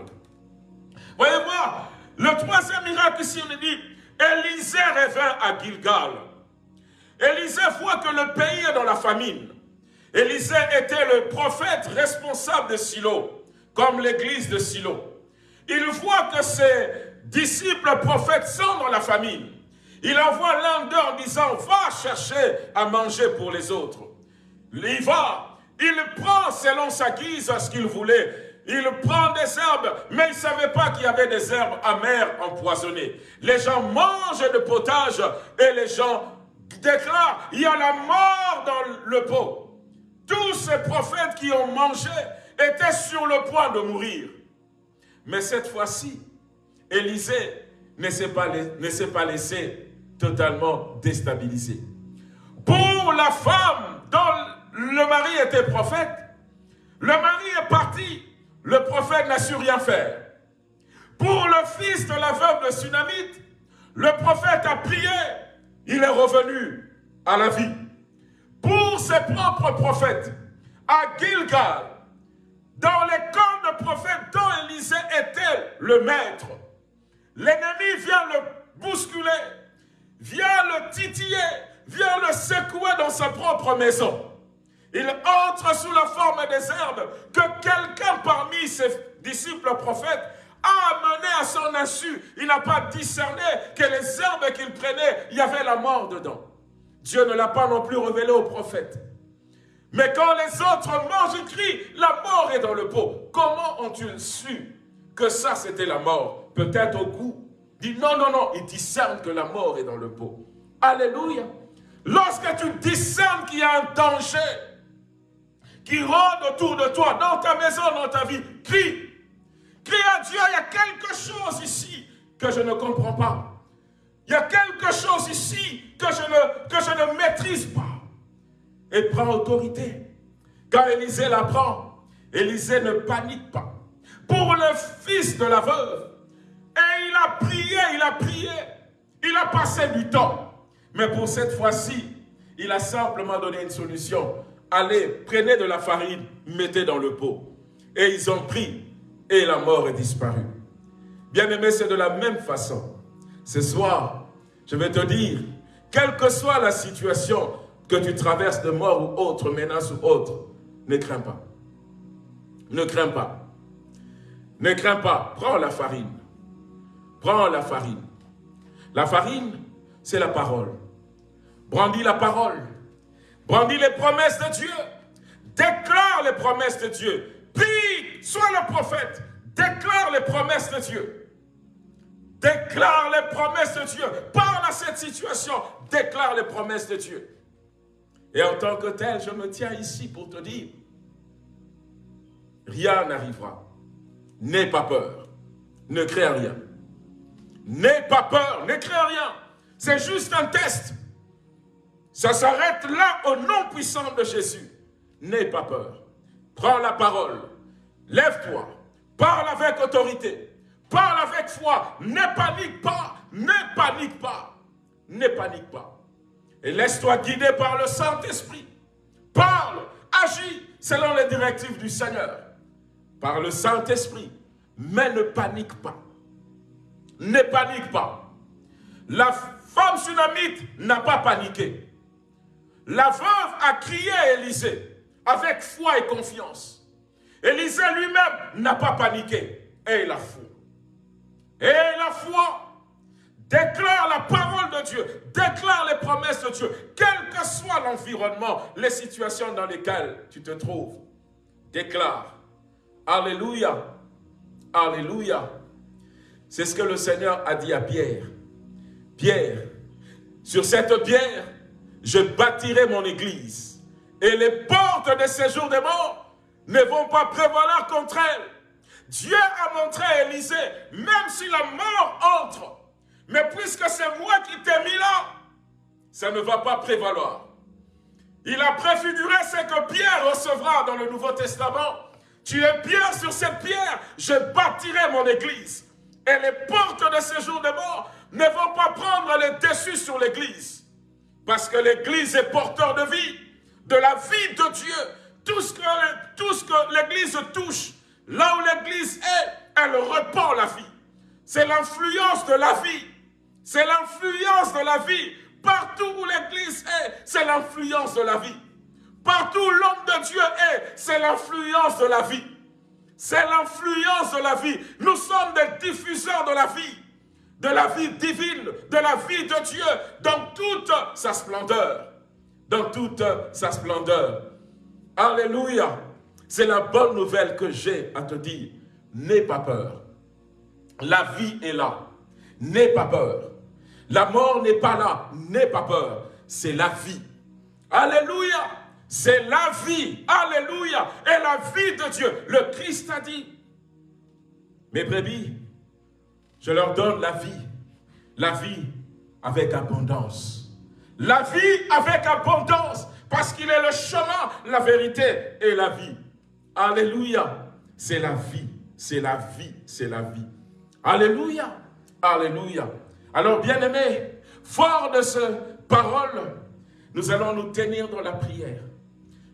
A: Voyez moi le troisième miracle ici, on dit, Élisée revint à Gilgal. Élisée voit que le pays est dans la famine. Élisée était le prophète responsable de Silo, comme l'église de Silo. Il voit que ses disciples prophètes sont dans la famine. Il envoie l'un d'eux en disant, va chercher à manger pour les autres. Il va, il prend selon sa guise ce qu'il voulait. Il prend des herbes, mais il ne savait pas qu'il y avait des herbes amères empoisonnées. Les gens mangent le potage et les gens déclarent, il y a la mort dans le pot. Tous ces prophètes qui ont mangé étaient sur le point de mourir. Mais cette fois-ci, Élisée ne s'est pas, laissé totalement déstabiliser. Pour la femme dont le mari était prophète, le mari est parti, le prophète n'a su rien faire. Pour le fils de la veuve Sunamite, le prophète a prié, il est revenu à la vie pour ses propres prophètes à Gilgal, dans les camps de prophètes dont Élisée était le maître. L'ennemi vient le bousculer, vient le titiller, vient le secouer dans sa propre maison. Il entre sous la forme des herbes que quelqu'un parmi ses disciples prophètes a amené à son insu. Il n'a pas discerné que les herbes qu'il prenait, il y avait la mort dedans. Dieu ne l'a pas non plus révélé aux prophètes. Mais quand les autres mangent, ils crient, la mort est dans le pot. Comment ont-ils su que ça c'était la mort? Peut-être au goût. Dit non, non, non, ils discernent que la mort est dans le pot. Alléluia. Lorsque tu discernes qu'il y a un danger qui rôde autour de toi, dans ta maison, dans ta vie, crie. Crie à Dieu, il y a quelque chose ici que je ne comprends pas. Il y a quelque chose ici que je ne, maîtrise pas. Et prend autorité. Quand Élisée l'apprend, Élisée ne panique pas. Pour le fils de la veuve, et il a prié, il a prié, il a passé du temps. Mais pour cette fois-ci, il a simplement donné une solution. Allez, prenez de la farine, mettez dans le pot. Et ils ont pris, et la mort est disparue. Bien aimé, c'est de la même façon. Ce soir, je vais te dire, quelle que soit la situation que tu traverses de mort ou autre, menace ou autre, ne crains pas. Ne crains pas. Ne crains pas. Prends la farine. Prends la farine. La farine, c'est la parole. Brandis la parole. Brandis les promesses de Dieu. Déclare les promesses de Dieu. Prie, sois le prophète. Déclare les promesses de Dieu. Déclare les promesses de Dieu. Parle à cette situation. Déclare les promesses de Dieu. Et en tant que tel, je me tiens ici pour te dire rien n'arrivera. N'aie pas peur. Ne crée rien. N'aie pas peur, ne crée rien. C'est juste un test. Ça s'arrête là au nom puissant de Jésus. N'aie pas peur. Prends la parole. Lève-toi. Parle avec autorité. Parle avec foi. Ne panique pas. Ne panique pas. Ne panique pas. Et laisse-toi guider par le Saint-Esprit. Parle, agis selon les directives du Seigneur. Par le Saint-Esprit. Mais ne panique pas. Ne panique pas. La femme tsunamite n'a pas paniqué. La veuve a crié à Élisée avec foi et confiance. Élisée lui-même n'a pas paniqué. Et la foi. Et la foi. Déclare la parole de Dieu. Déclare les promesses de Dieu. Quel que soit l'environnement, les situations dans lesquelles tu te trouves. Déclare. Alléluia. Alléluia. C'est ce que le Seigneur a dit à Pierre. Pierre, sur cette pierre, je bâtirai mon église. Et les portes de séjour des morts ne vont pas prévaloir contre elle. Dieu a montré à Élisée, même si la mort entre, mais puisque c'est moi qui t'ai mis là, ça ne va pas prévaloir. Il a préfiguré ce que Pierre recevra dans le Nouveau Testament. Tu es Pierre sur cette pierre, je bâtirai mon église. Et les portes de séjour des morts ne vont pas prendre les dessus sur l'église. Parce que l'église est porteur de vie, de la vie de Dieu. Tout ce que, tout ce que l'église touche, là où l'église est, elle repart la vie. C'est l'influence de la vie. C'est l'influence de la vie. Partout où l'église est, c'est l'influence de la vie. Partout où l'homme de Dieu est, c'est l'influence de la vie. C'est l'influence de la vie. Nous sommes des diffuseurs de la vie. De la vie divine, de la vie de Dieu, dans toute sa splendeur. Dans toute sa splendeur. Alléluia. C'est la bonne nouvelle que j'ai à te dire. N'aie pas peur. La vie est là. N'aie pas peur. La mort n'est pas là. N'aie pas peur. C'est la vie. Alléluia. C'est la vie. Alléluia. Et la vie de Dieu. Le Christ a dit, mes brebis, je leur donne la vie. La vie avec abondance. La vie avec abondance. Parce qu'il est le chemin, la vérité et la vie. Alléluia. C'est la vie. C'est la vie. C'est la vie. Alléluia. Alléluia. Alors, bien-aimés, fort de ce parole, nous allons nous tenir dans la prière,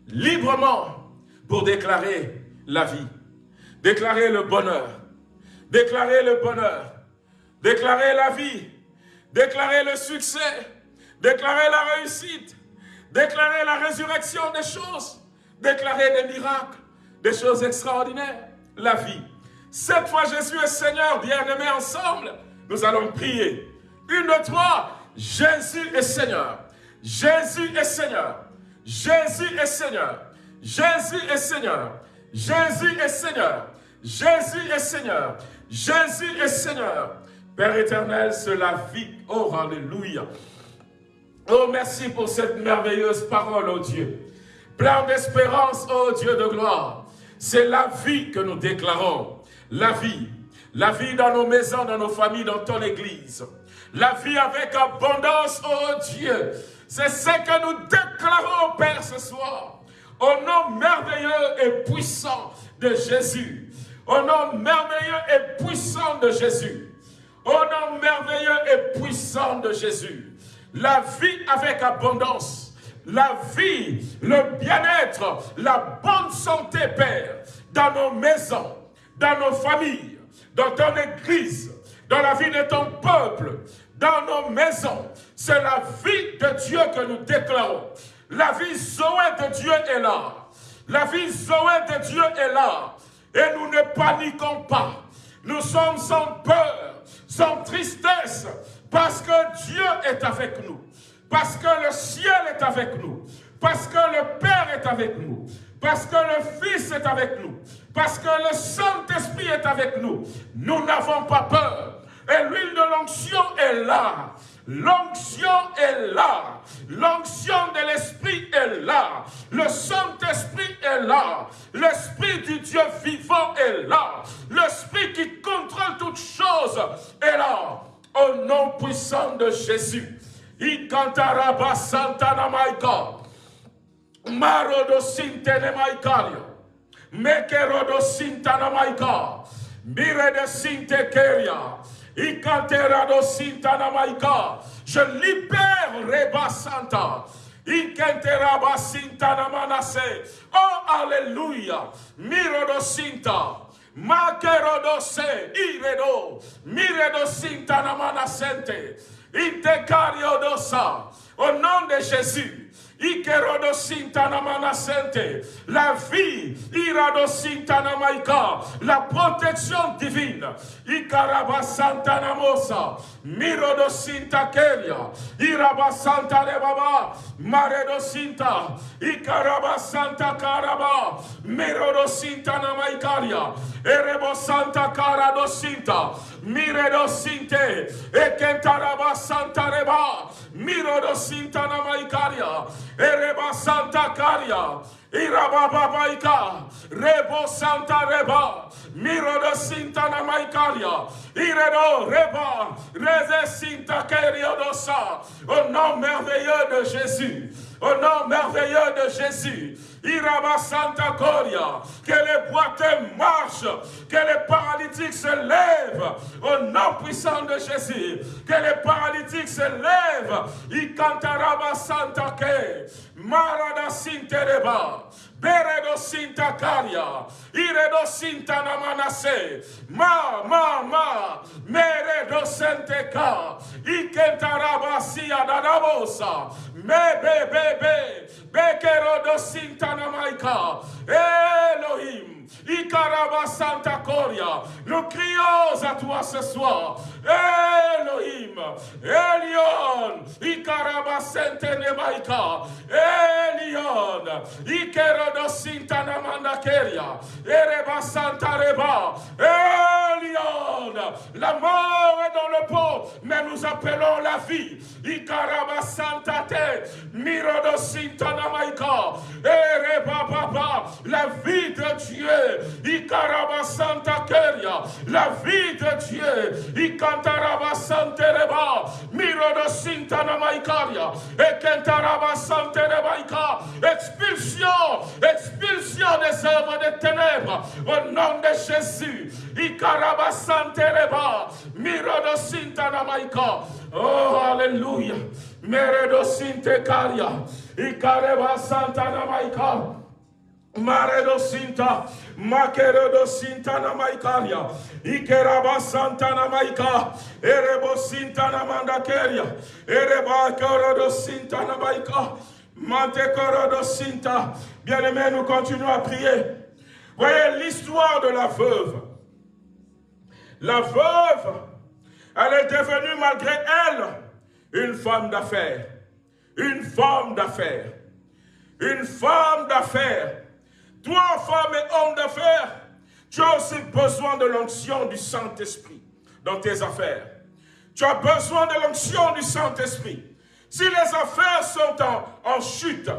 A: librement, pour déclarer la vie, déclarer le bonheur, déclarer le bonheur, déclarer la vie, déclarer le succès, déclarer la réussite, déclarer la résurrection des choses, déclarer des miracles, des choses extraordinaires, la vie. Cette fois, Jésus est Seigneur, bien-aimés ensemble, nous allons prier. Une, trois, Jésus est Seigneur. Jésus est Seigneur. Jésus est Seigneur. Jésus est Seigneur. Jésus est Seigneur. Jésus est Seigneur. Jésus est Seigneur. Père éternel, c'est la. Oh, Alléluia. Oh, merci pour cette merveilleuse parole, oh Dieu. Plein d'espérance, oh Dieu de gloire. C'est la vie que nous déclarons. La vie. La vie dans nos maisons, dans nos familles, dans ton église. La vie avec abondance, oh Dieu. C'est ce que nous déclarons, Père, ce soir. Au nom merveilleux et puissant de Jésus. Au nom merveilleux et puissant de Jésus. Au nom merveilleux et puissant de Jésus. La vie avec abondance. La vie, le bien-être, la bonne santé, Père, dans nos maisons, dans nos familles, dans ton église, dans la vie de ton peuple, dans nos maisons. C'est la vie de Dieu que nous déclarons. La vie Zoé de Dieu est là. La vie Zoé de Dieu est là. Et nous ne paniquons pas. Nous sommes sans peur, sans tristesse, parce que Dieu est avec nous. Parce que le ciel est avec nous. Parce que le Père est avec nous. Parce que le Fils est avec nous. Parce que le Saint-Esprit est avec nous. Nous n'avons pas peur. Et l'huile de l'onction est là. L'onction est là. L'onction de l'Esprit est là. Le Saint-Esprit est là. L'Esprit du Dieu vivant est là. L'Esprit qui contrôle toutes choses est là. Au nom puissant de Jésus. Ikantaraba Santana Maika. Marodo Sintene Maikario. Mekerodo Sintana Maika. Mire de Sinte Keria. Ikanterado Sintana Maika. Je libère Reba Santa. Ikenteraba Sintana Manase. Oh, Alléluia. Mirodo Sinta. Makerodo se. Iredo. Miredo Sintana. Intecariodosa. Au nom de Jésus. La vie, la protection divine. Santa Mosa, Mirodo Sinta Keria, Iraba Santa Rebaba, Maredo Sinta, Ikaraba Santa Karaba, Mirodo Sinta Namaikaria, Erebo Santa Karado Sinta, Miredo Sinte, Ekentaraba Santa Reba, Mirodo Sinta Namaikaria, Ereba Santa Caria, Irababaika, Rebo Santa Reba, Miro de Sintana Maicaria, Iredo Reba, Reze Sinta Dosa, au nom merveilleux de Jésus, au nom merveilleux de Jésus, Iraba Santa Coria, que les boiteux marchent, que les paralytiques se lèvent, au nom puissant de Jésus, que les paralytiques se lèvent, Ikantaraba Santa Ke, Marada Sintereba, Beredo Sinta Caria, Iredo Sinta Namanase, Ma, Ma, Ma, Meredo Senteka, Ikentaraba Sia Dadabosa, Me, Be, Be, Be, Bekerodo Sinta Namaika, Elohim, Ikaraba Santa Coria, nous crions à toi ce soir, Elohim, Elion, Ikaraba Sente Nemaika, Elion, Ikerodo Sinta Namanda Keria, Ereba Santa Reba, La mort est dans le pot, mais nous appelons la vie, Ikaraba Santa Te, Mirodo Sinta Namaika, Ereba Baba, la vie de Dieu, Ikaraba Santa Keria, la vie de Dieu, Ikantaraba Santereba, Miro de Sintana Maikaria, Ekentaraba Santerebaika, expulsion, expulsion des œuvres des ténèbres, au nom de Jésus, Ikaraba Santereba, Miro de Sintana Maika, oh Alléluia, Meredo Sinte Karia, Ikareba Santana Maika, Maredo Sinta, Makeredo Sinta na Maikaria, Ikeraba Santa na Maika, Erebo Sinta na Mandakeria, Ereba Keredo Sinta na Maika, Mante Sinta. Bien-aimés, nous continuons à prier. Voyez l'histoire de la veuve. La veuve, elle est devenue malgré elle une femme d'affaires. Une femme d'affaires. Une femme d'affaires toi, femme et homme d'affaires, tu as aussi besoin de l'onction du Saint-Esprit dans tes affaires. Tu as besoin de l'onction du Saint-Esprit. Si les affaires sont en, chute,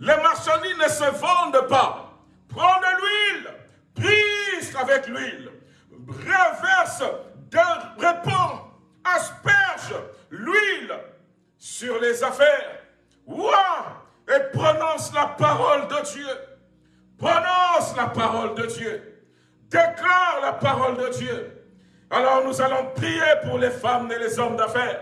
A: les marchandises ne se vendent pas. Prends de l'huile, prise avec l'huile, reverse, répands, asperge l'huile sur les affaires. Ouah, et prononce la parole de Dieu. Prononce la parole de Dieu. Déclare la parole de Dieu. Alors nous allons prier pour les femmes et les hommes d'affaires,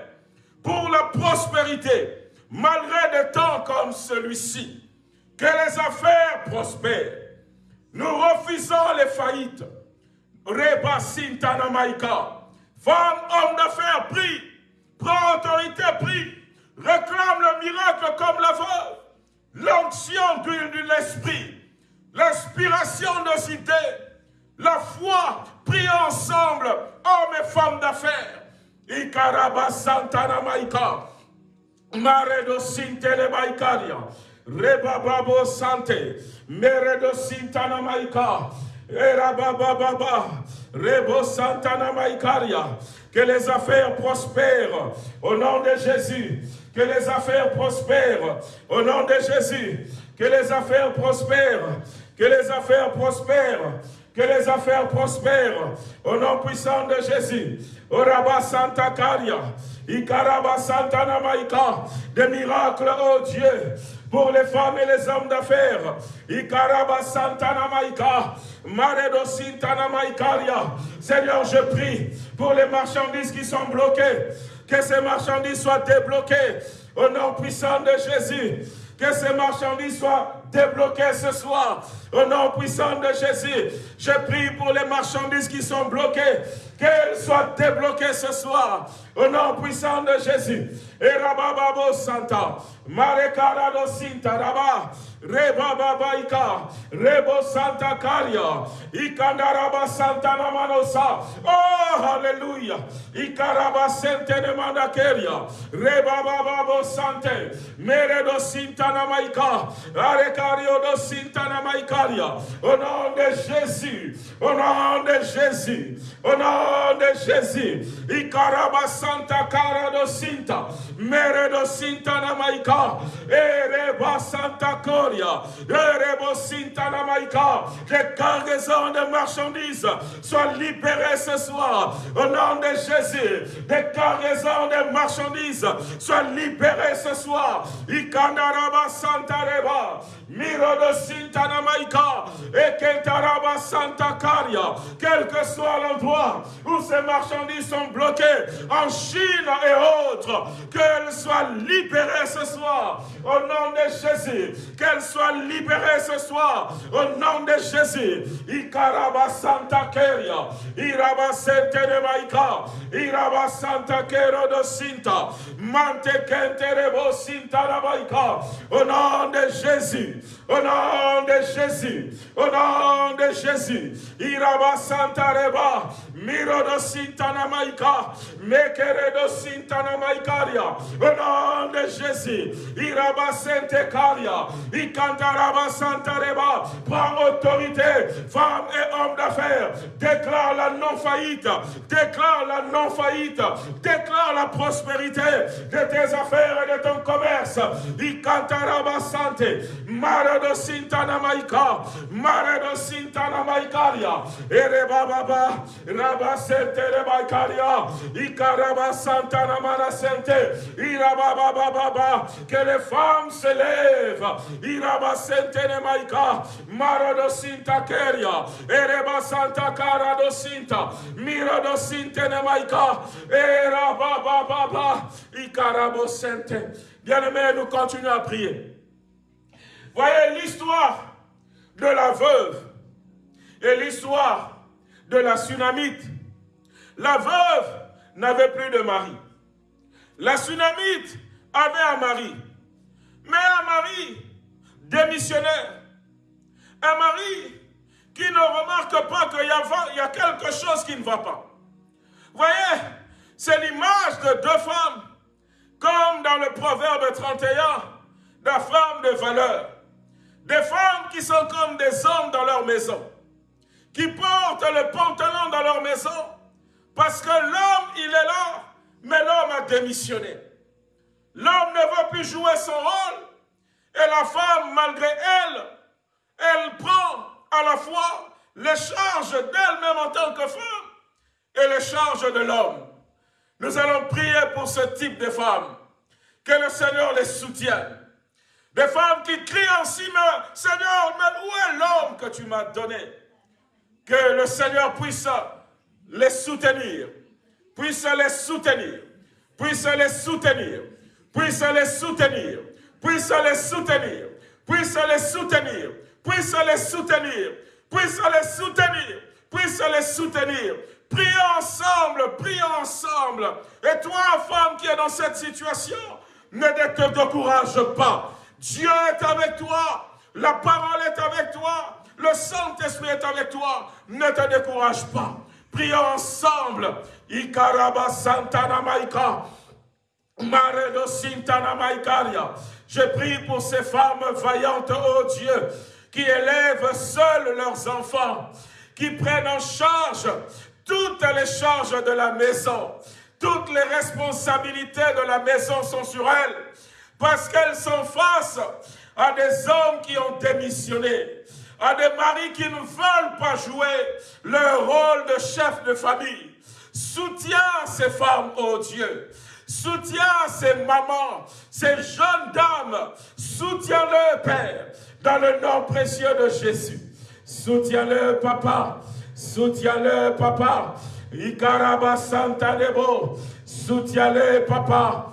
A: pour la prospérité, malgré des temps comme celui-ci. Que les affaires prospèrent. Nous refusons les faillites. Reba Sintana Maïka. Femme, homme d'affaires, prie. Prends autorité, prie. Réclame le miracle comme la veuve. L'onction de l'esprit l'inspiration de idées, la foi, prie ensemble, hommes et femmes d'affaires. Ikaraba Santana Maika, Maredo Sintele Maikaria, Rebababo Sante, Meredo Sintana Maika, Erababa Baba, Rebo Santana Que les affaires prospèrent au nom de Jésus. Que les affaires prospèrent au nom de Jésus. Que les affaires prospèrent. Que les affaires prospèrent. Que les affaires prospèrent au nom puissant de Jésus. Oraba Santa Caria. Ikaraba Santa Namaika. Des miracles, oh Dieu pour les femmes et les hommes d'affaires. Ikaraba Santana Maikaria. Seigneur, je prie pour les marchandises qui sont bloquées, que ces marchandises soient débloquées au nom puissant de Jésus. Que ces marchandises soient débloquées ce soir. Au nom puissant de Jésus, je prie pour les marchandises qui sont bloquées. Qu'elles soient débloquées ce soir. Au nom puissant de Jésus. Et Rabababo Santa. Marekarado Sinta Raba. Reba Babaika, Rebo Santa Caria, Ikandaraba Santa Namanosa, oh Hallelujah, Ikaraba Sente Nemandakeria, Reba Bababo Sante, Meredo Sinta Namaika, Arecario do Sinta Au nom de Jésus, au nom de Jésus, au nom de Jésus, Ikaraba Santa Cara do Sinta, Meredo Sinta Namaika, Ereba Santa Coria, les cargaisons de marchandises soient libérées ce soir. Au nom de Jésus, des cargaisons de marchandises soient libérées ce soir. Ikandaraba Santa Reba. Miro de Sintana Maika. Et Kentaraba Santa Caria, quel que soit l'endroit où ces marchandises sont bloquées, en Chine et autres, qu'elles soient libérées ce soir, au nom de Jésus, qu'elles soient libérées ce soir, au nom de Jésus. Ikaraba Santa Keria, Iraba Sente de Maika, Iraba Santa Kero de Sinta, Mante Kenterebo Sinta Maika, au nom de Jésus. Au nom de Jésus, au nom de Jésus, Iraba Santa Reba, Miro do Sintana Maika, Mekere do Sintana Maikaria, au nom de Jésus, Iraba Sante Karia, Ikantaraba Santa Reba, prends autorité, femmes et hommes d'affaires, déclare la non-faillite, déclare la non-faillite, déclare la prospérité de tes affaires et de ton commerce, Ikantaraba Sante, Maredo Sintana Maika, Maredo Sintana Maikaria, Erebaba, Rabasente Rebaikaria, Icaraba Santana Marasente, Irababa Baba, baba, que les femmes se s'élèvent, Iraba Sentene Maika, Maredo Sinta Keria, Ereba Santa Carado Sinta, Mirado Sintene Maika, Erababa Baba, Icarabo Sente. Bien-aimés, nous continuons à prier. Voyez l'histoire de la veuve et l'histoire de la tsunamite. La veuve n'avait plus de mari. La tsunamite avait un mari, mais un mari démissionnaire. Un mari qui ne remarque pas qu'il y, a quelque chose qui ne va pas. Voyez, c'est l'image de deux femmes, comme dans le proverbe 31, la femme de valeur. Des femmes qui sont comme des hommes dans leur maison, qui portent le pantalon dans leur maison, parce que l'homme, il est là, mais l'homme a démissionné. L'homme ne veut plus jouer son rôle, et la femme, malgré elle, elle prend à la fois les charges d'elle-même en tant que femme et les charges de l'homme. Nous allons prier pour ce type de femmes, que le Seigneur les soutienne, des femmes qui crient ainsi, mais Seigneur, mais où est l'homme que tu m'as donné? Que le Seigneur puisse les soutenir, puisse les soutenir, puisse les soutenir, puisse les soutenir, puisse les soutenir, puisse les soutenir, puisse les soutenir, puisse les soutenir, puisse les soutenir. Prions ensemble, prions ensemble. Et toi, femme qui est dans cette situation, ne te décourage pas. Dieu est avec toi. La parole est avec toi. Le Saint-Esprit est avec toi. Ne te décourage pas. Prions ensemble. Santana Maika. Sintana Maikaria. Je prie pour ces femmes vaillantes, oh Dieu, qui élèvent seules leurs enfants, qui prennent en charge toutes les charges de la maison, toutes les responsabilités de la maison sont sur elles, parce qu'elles sont face à des hommes qui ont démissionné, à des maris qui ne veulent pas jouer leur rôle de chef de famille. Soutiens ces femmes, oh Dieu. Soutiens ces mamans, ces jeunes dames. Soutiens-le, Père, dans le nom précieux de Jésus. Soutiens-le, papa. Soutiens-le, papa. Ikaraba Santa. Soutiens-le, papa.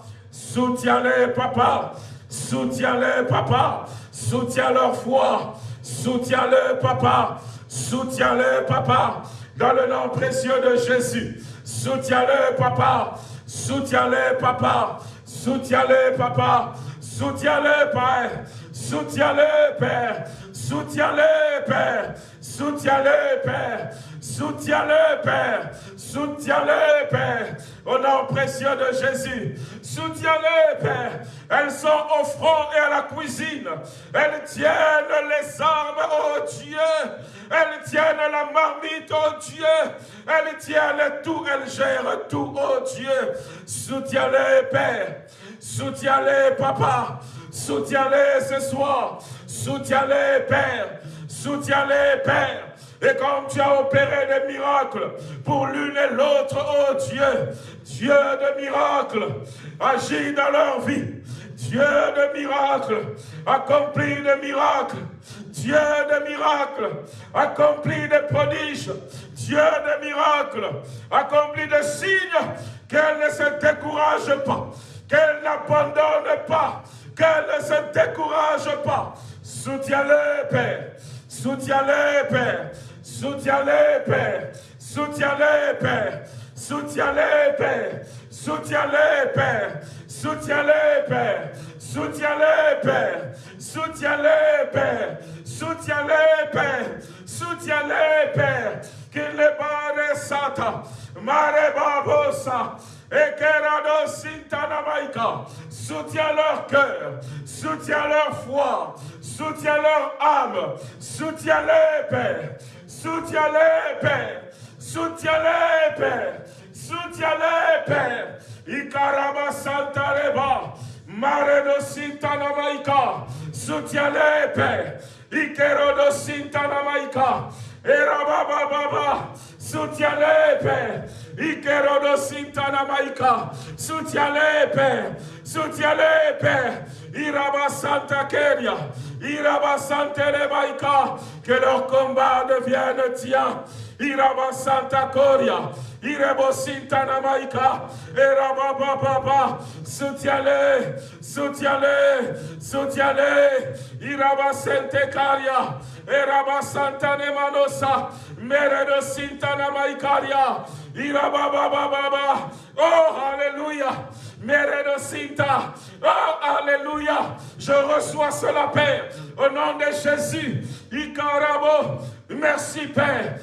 A: Soutiens-le, papa. Soutiens-le, papa. Soutiens leur foi. Soutiens-le, papa. Soutiens-le, papa. Dans le nom précieux de Jésus. Soutiens-le, papa. Soutiens-le, papa. Soutiens-le, papa. Soutiens-le, Père. Soutiens-le, Père. Soutiens-le, Père. Soutiens-le, Père. Soutiens-le, Père. Soutiens-le, Père. Au nom précieux de Jésus. Soutiens-le, Père. Elles sont au front et à la cuisine. Elles tiennent les armes, oh Dieu. Elles tiennent la marmite, oh Dieu. Elles tiennent tout, elles gèrent tout, oh Dieu. Soutiens-les, Père. Soutiens-les, Papa. Soutiens-les ce soir. Soutiens-les, Père. Soutiens-les, Père. Et comme tu as opéré des miracles pour l'une et l'autre, oh Dieu, Dieu de miracles, agis dans leur vie. Dieu de miracles, accomplis des miracles. Dieu de miracles, accomplis des prodiges. Dieu de miracles, accomplis des signes. Qu'elle ne se décourage pas, qu'elle n'abandonne pas, qu'elle ne se décourage pas. Soutiens-le, Père. Soutiens-le, Père. Soutiens-les, Père. Soutiens-les, Père. Soutiens-les, Père. Soutiens-les, Père. Soutiens-les, Père. Soutiens-les, Père. Soutiens-les, Père. Soutiens-les, Père. Soutiens-les, Père. Qu'il les barre sata. Mare babosa. Soutiens leur cœur, soutiens leur foi, soutiens leur âme, soutiens-les, Père, soutiens-les, Père, soutiens-les, Père, soutiens-les, Père. Ikaraba Santareba, Maredo Sintanamaika, soutiens-les, Père. Sintanamaika, Erababa, soutiens-les, Père. Ikerodo Sintana Maika. Soutiens-les, Père. Soutiens-les. Iraba Santa Kenya. Que leur combat devienne tien. Iraba Santa Coria, Irebo Sintanamaika, Eraba Papa, soutiens-les, soutiens-les, soutiens-les, Iraba Sentecaria, Eraba Santa Nemanosa, Mereno Sintanamaikaria, Iraba Baba Baba, oh Alléluia! Sinta. Oh, Alléluia. Je reçois cela, Père, au nom de Jésus. Ikarabo. Merci, Père.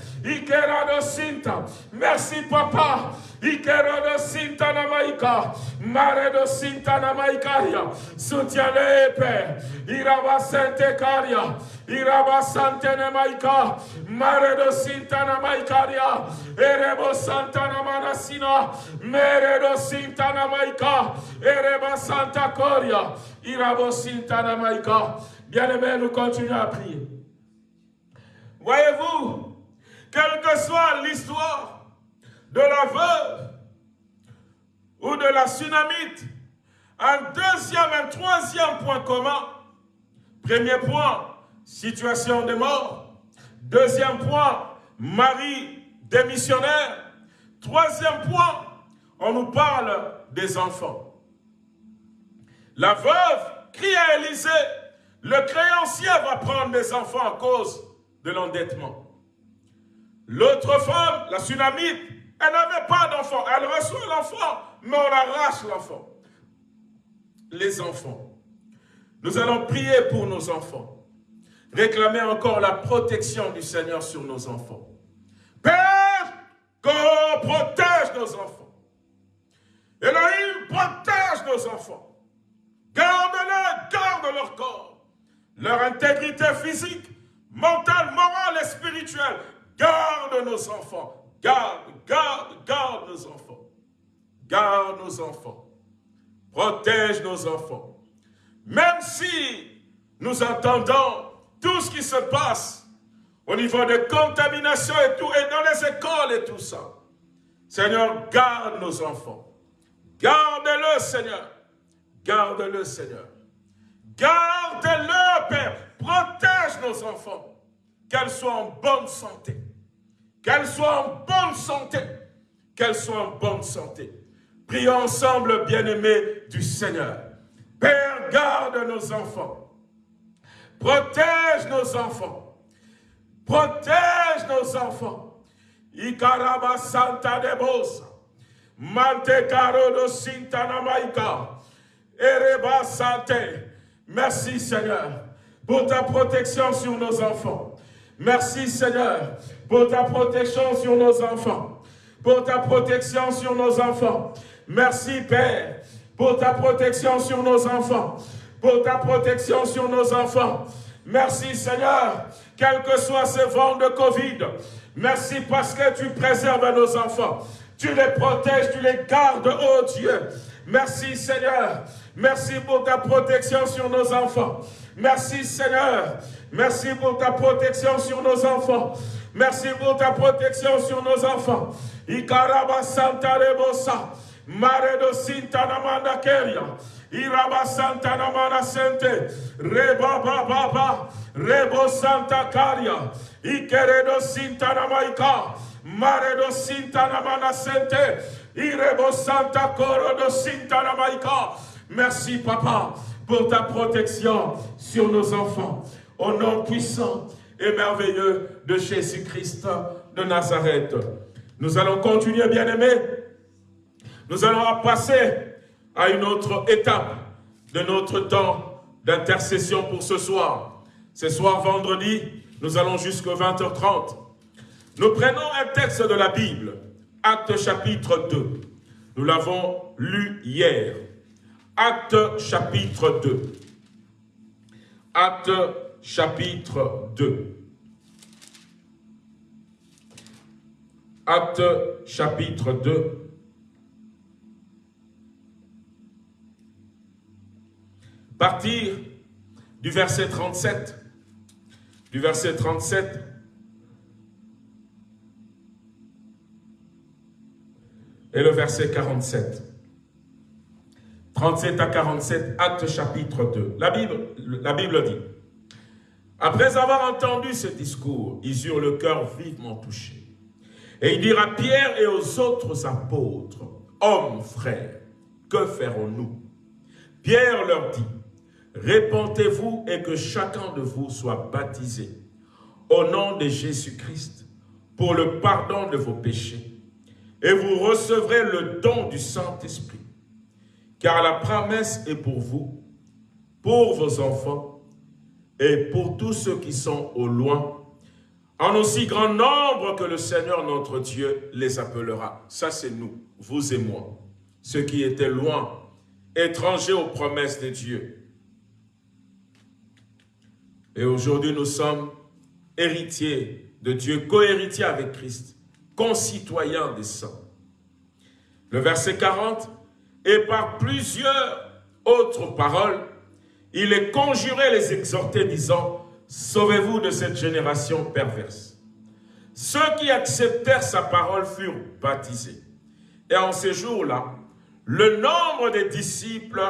A: Sinta. Merci, Papa. Ikerodo sintana maika, maredo sintana maikaria, soutiane epe, iraba sente caria, iraba santene maika, maredo sintana maikaria, erebo santana manasina, meredo sintana maika, ereba santa coria, irabo sintana maika. Bien-aimés, nous continuons à prier. Voyez-vous, quelle que soit l'histoire, de la veuve ou de la tsunamite, un deuxième, un troisième point commun. Premier point, situation de mort. Deuxième point, mari démissionnaire. Troisième point, on nous parle des enfants. La veuve crie à Élisée, le créancier va prendre des enfants à cause de l'endettement. L'autre femme, la tsunamite, elle n'avait pas d'enfant. Elle reçoit l'enfant, mais on arrache l'enfant. Les enfants. Nous allons prier pour nos enfants. Réclamer encore la protection du Seigneur sur nos enfants. Père, qu'on protège nos enfants. Elohim, protège nos enfants. Garde-les, garde leur corps, leur intégrité physique, mentale, morale et spirituelle. Garde nos enfants. Garde, garde, garde nos enfants. Garde nos enfants. Protège nos enfants. Même si nous entendons tout ce qui se passe au niveau de contamination et tout, et dans les écoles et tout ça. Seigneur, garde nos enfants. Garde-le, Seigneur. Garde-le, Seigneur. Garde-le, Père. Protège nos enfants. Qu'elles soient en bonne santé. Qu'elles soient en bonne santé. Qu'elles soient en bonne santé. Prions ensemble, bien-aimés du Seigneur. Père, garde nos enfants. Protège nos enfants. Protège nos enfants. Ikaraba Santa de. Mante Sante. Merci Seigneur pour ta protection sur nos enfants. Merci Seigneur pour ta protection sur nos enfants. Pour ta protection sur nos enfants. Merci Père pour ta protection sur nos enfants. Pour ta protection sur nos enfants. Merci Seigneur, quel que soit ce vent de Covid. Merci parce que tu préserves nos enfants. Tu les protèges, tu les gardes, oh Dieu. Merci Seigneur. Merci pour ta protection sur nos enfants. Merci Seigneur. Merci pour ta protection sur nos enfants. Merci pour ta protection sur nos enfants. Ikaraba Santa Rebosa. Mare do Sinta Namanda Keria. Iraba Santa Namana Sente. Reba Baba. Rebo Santa Caria. Ikeredo Sinta Namaika. Mare do Sinta Namana Sente. Irebo Santa Coro do Sinta Namaika. Merci, papa, pour ta protection sur nos enfants. Au nom puissant et merveilleux de Jésus-Christ de Nazareth. Nous allons continuer, bien-aimés. Nous allons passer à une autre étape de notre temps d'intercession pour ce soir. Ce soir, vendredi, nous allons jusqu'à 20h30. Nous prenons un texte de la Bible, Acte chapitre 2. Nous l'avons lu hier. Acte chapitre 2. Acte chapitre 2. Acte chapitre 2. Partir du verset 37. Du verset 37. Et le verset 47. 37 à 47, acte chapitre 2. La Bible, la Bible dit, après avoir entendu ce discours, ils eurent le cœur vivement touché. Et ils dirent à Pierre et aux autres apôtres, hommes, frères, que ferons-nous? Pierre leur dit, répentez-vous et que chacun de vous soit baptisé au nom de Jésus-Christ pour le pardon de vos péchés, et vous recevrez le don du Saint-Esprit car la promesse est pour vous, pour vos enfants et pour tous ceux qui sont au loin, en aussi grand nombre que le Seigneur notre Dieu les appellera. Ça, c'est nous, vous et moi, ceux qui étaient loin, étrangers aux promesses de Dieu. Et aujourd'hui, nous sommes héritiers de Dieu, co-héritiers avec Christ, concitoyens des saints. Le verset 40, et par plusieurs autres paroles, il les conjurait, les exhortait, disant, Sauvez-vous de cette génération perverse. Ceux qui acceptèrent sa parole furent baptisés. Et en ces jours-là, le nombre des disciples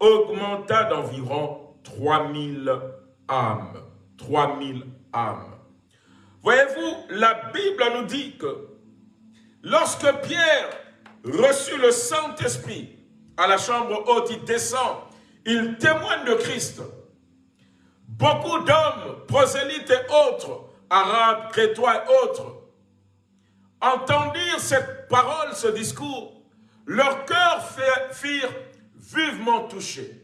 A: augmenta d'environ 3000 âmes. 3000 âmes. Voyez-vous, la Bible nous dit que lorsque Pierre reçut le Saint-Esprit, à la chambre haute, il descend, il témoigne de Christ. Beaucoup d'hommes, prosélytes et autres, arabes, crétois et autres, entendirent cette parole, ce discours. Leur cœur firent vivement touché.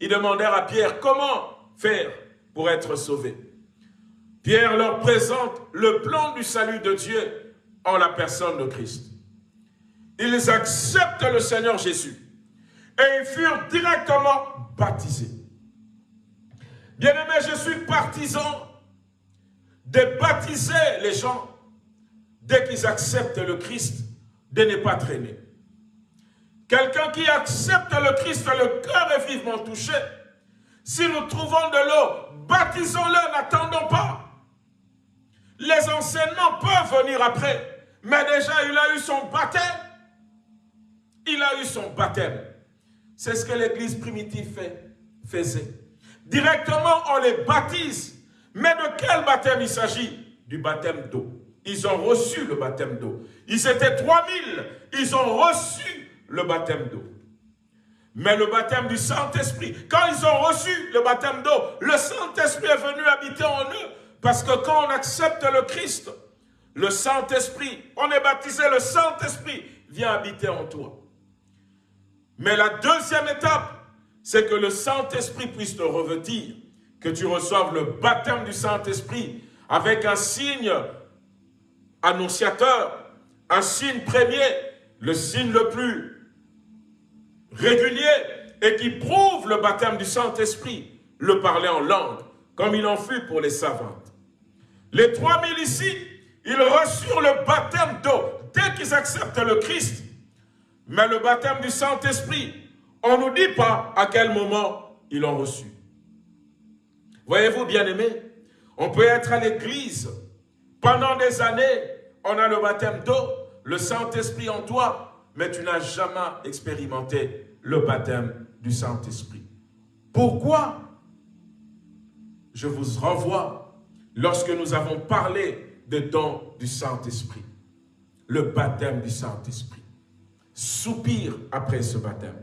A: Ils demandèrent à Pierre comment faire pour être sauvé? Pierre leur présente le plan du salut de Dieu en la personne de Christ. Ils acceptent le Seigneur Jésus et ils furent directement baptisés. Bien-aimé, je suis partisan de baptiser les gens dès qu'ils acceptent le Christ, de ne pas traîner. Quelqu'un qui accepte le Christ, le cœur est vivement touché. Si nous trouvons de l'eau, baptisons-le, n'attendons pas. Les enseignements peuvent venir après, mais déjà il a eu son baptême. Il a eu son baptême. C'est ce que l'église primitive faisait. Directement, on les baptise. Mais de quel baptême il s'agit? Du baptême d'eau. Ils ont reçu le baptême d'eau. Ils étaient 3000. Ils ont reçu le baptême d'eau. Mais le baptême du Saint-Esprit, quand ils ont reçu le baptême d'eau, le Saint-Esprit est venu habiter en eux. Parce que quand on accepte le Christ, le Saint-Esprit, on est baptisé, le Saint-Esprit vient habiter en toi. Mais la deuxième étape, c'est que le Saint-Esprit puisse te revêtir, que tu reçoives le baptême du Saint-Esprit avec un signe annonciateur, un signe premier, le signe le plus régulier et qui prouve le baptême du Saint-Esprit, le parler en langue, comme il en fut pour les savantes. Les 3000 ici, ils reçurent le baptême d'eau dès qu'ils acceptent le Christ. Mais le baptême du Saint-Esprit, on ne nous dit pas à quel moment ils l'ont reçu. Voyez-vous, bien-aimés, on peut être à l'église pendant des années, on a le baptême d'eau, le Saint-Esprit en toi, mais tu n'as jamais expérimenté le baptême du Saint-Esprit. Pourquoi? Je vous renvoie lorsque nous avons parlé de dons du Saint-Esprit, le baptême du Saint-Esprit. Soupire après ce baptême.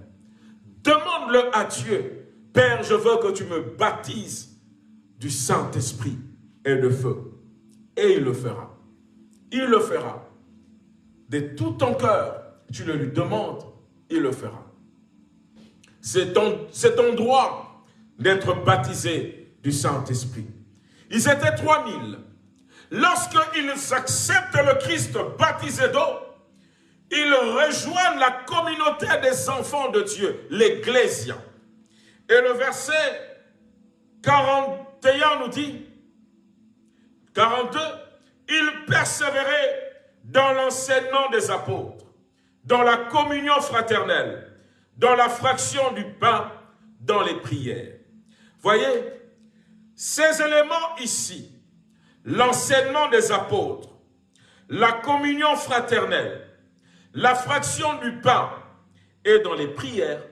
A: Demande-le à Dieu. Père, je veux que tu me baptises du Saint-Esprit et de feu. Et il le fera. Il le fera. De tout ton cœur, tu le lui demandes, il le fera. C'est ton, droit d'être baptisé du Saint-Esprit. Ils étaient 3000. Lorsqu'ils acceptent le Christ baptisé d'eau, ils rejoignent la communauté des enfants de Dieu, l'Ecclésia. Et le verset 41 nous dit, 42, ils persévéraient dans l'enseignement des apôtres, dans la communion fraternelle, dans la fraction du pain, dans les prières. Voyez, ces éléments ici, l'enseignement des apôtres, la communion fraternelle, la fraction du pain et dans les prières,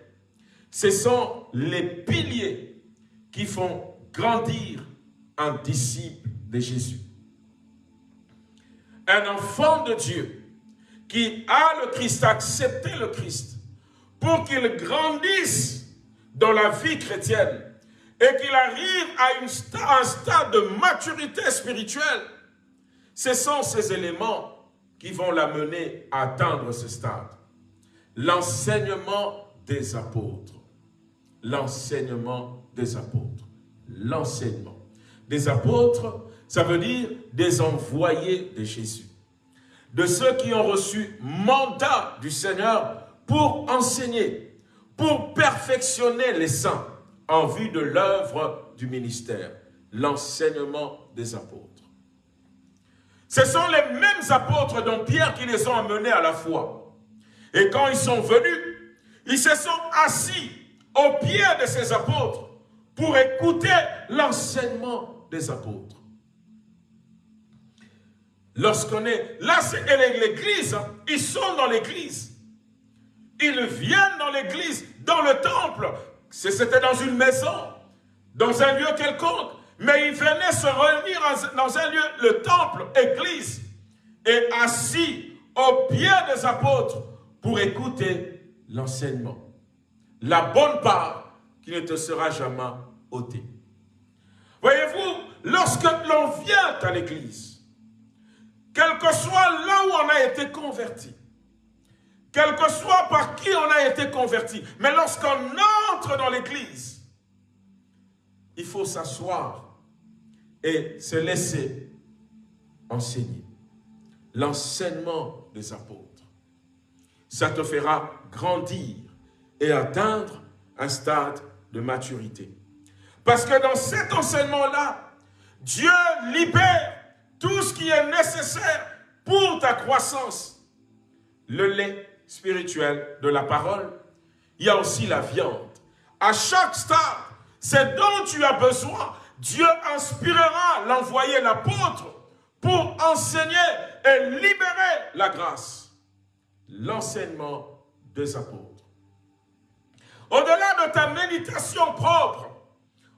A: ce sont les piliers qui font grandir un disciple de Jésus. Un enfant de Dieu qui a le Christ, accepté le Christ, pour qu'il grandisse dans la vie chrétienne et qu'il arrive à une un stade de maturité spirituelle, ce sont ces éléments qui vont l'amener à atteindre ce stade. L'enseignement des apôtres. L'enseignement des apôtres. L'enseignement des apôtres, ça veut dire des envoyés de Jésus. De ceux qui ont reçu mandat du Seigneur pour enseigner, pour perfectionner les saints en vue de l'œuvre du ministère, l'enseignement des apôtres. Ce sont les mêmes apôtres dont Pierre qui les ont amenés à la foi. Et quand ils sont venus, ils se sont assis au pied de ces apôtres pour écouter l'enseignement des apôtres. Lorsqu'on est... Là, c'est l'église. Hein. Ils sont dans l'église. Ils viennent dans l'église, dans le temple. C'était dans une maison, dans un lieu quelconque. Mais ils venaient se réunir dans un lieu, le temple, église, et assis au pied des apôtres pour écouter l'enseignement. La bonne part qui ne te sera jamais ôtée. Voyez-vous, lorsque l'on vient à l'église, quel que soit là où on a été converti, quel que soit par qui on a été converti, mais lorsqu'on entre dans l'église, il faut s'asseoir et se laisser enseigner. L'enseignement des apôtres. Ça te fera grandir et atteindre un stade de maturité. Parce que dans cet enseignement-là, Dieu libère tout ce qui est nécessaire pour ta croissance. Le lait spirituel de la parole, il y a aussi la viande. À chaque stade, c'est dont tu as besoin. Dieu inspirera l'envoyer l'apôtre pour enseigner et libérer la grâce. L'enseignement des apôtres. Au-delà de ta méditation propre,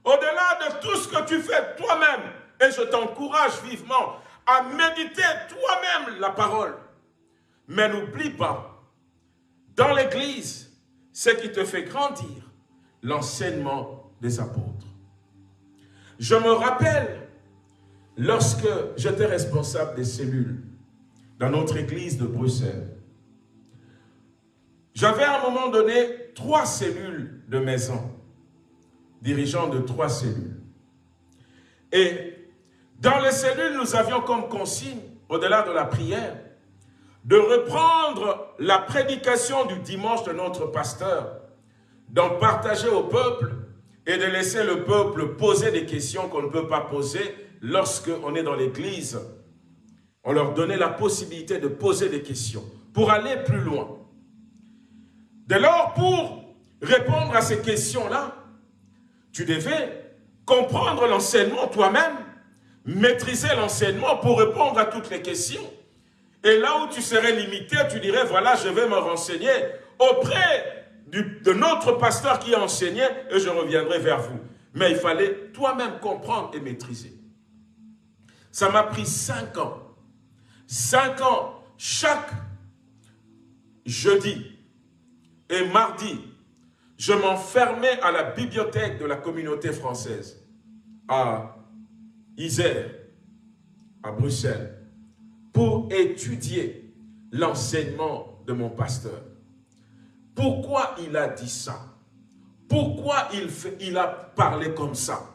A: au-delà de tout ce que tu fais toi-même, et je t'encourage vivement à méditer toi-même la parole. Mais n'oublie pas, dans l'Église, ce qui te fait grandir, l'enseignement des apôtres. Je me rappelle, lorsque j'étais responsable des cellules dans notre église de Bruxelles, j'avais à un moment donné trois cellules de maison, dirigeant de trois cellules. Et dans les cellules, nous avions comme consigne, au-delà de la prière, de reprendre la prédication du dimanche de notre pasteur, d'en partager au peuple et de laisser le peuple poser des questions qu'on ne peut pas poser lorsqu'on est dans l'église. On leur donnait la possibilité de poser des questions pour aller plus loin. Dès lors, pour répondre à ces questions-là, tu devais comprendre l'enseignement toi-même, maîtriser l'enseignement pour répondre à toutes les questions. Et là où tu serais limité, tu dirais, voilà, je vais me renseigner auprès de notre pasteur qui enseignait et je reviendrai vers vous. Mais il fallait toi-même comprendre et maîtriser. Ça m'a pris cinq ans. Cinq ans, chaque jeudi et mardi, je m'enfermais à la bibliothèque de la communauté française, à Isère, à Bruxelles, pour étudier l'enseignement de mon pasteur. Pourquoi il a dit ça? Pourquoi il, a parlé comme ça?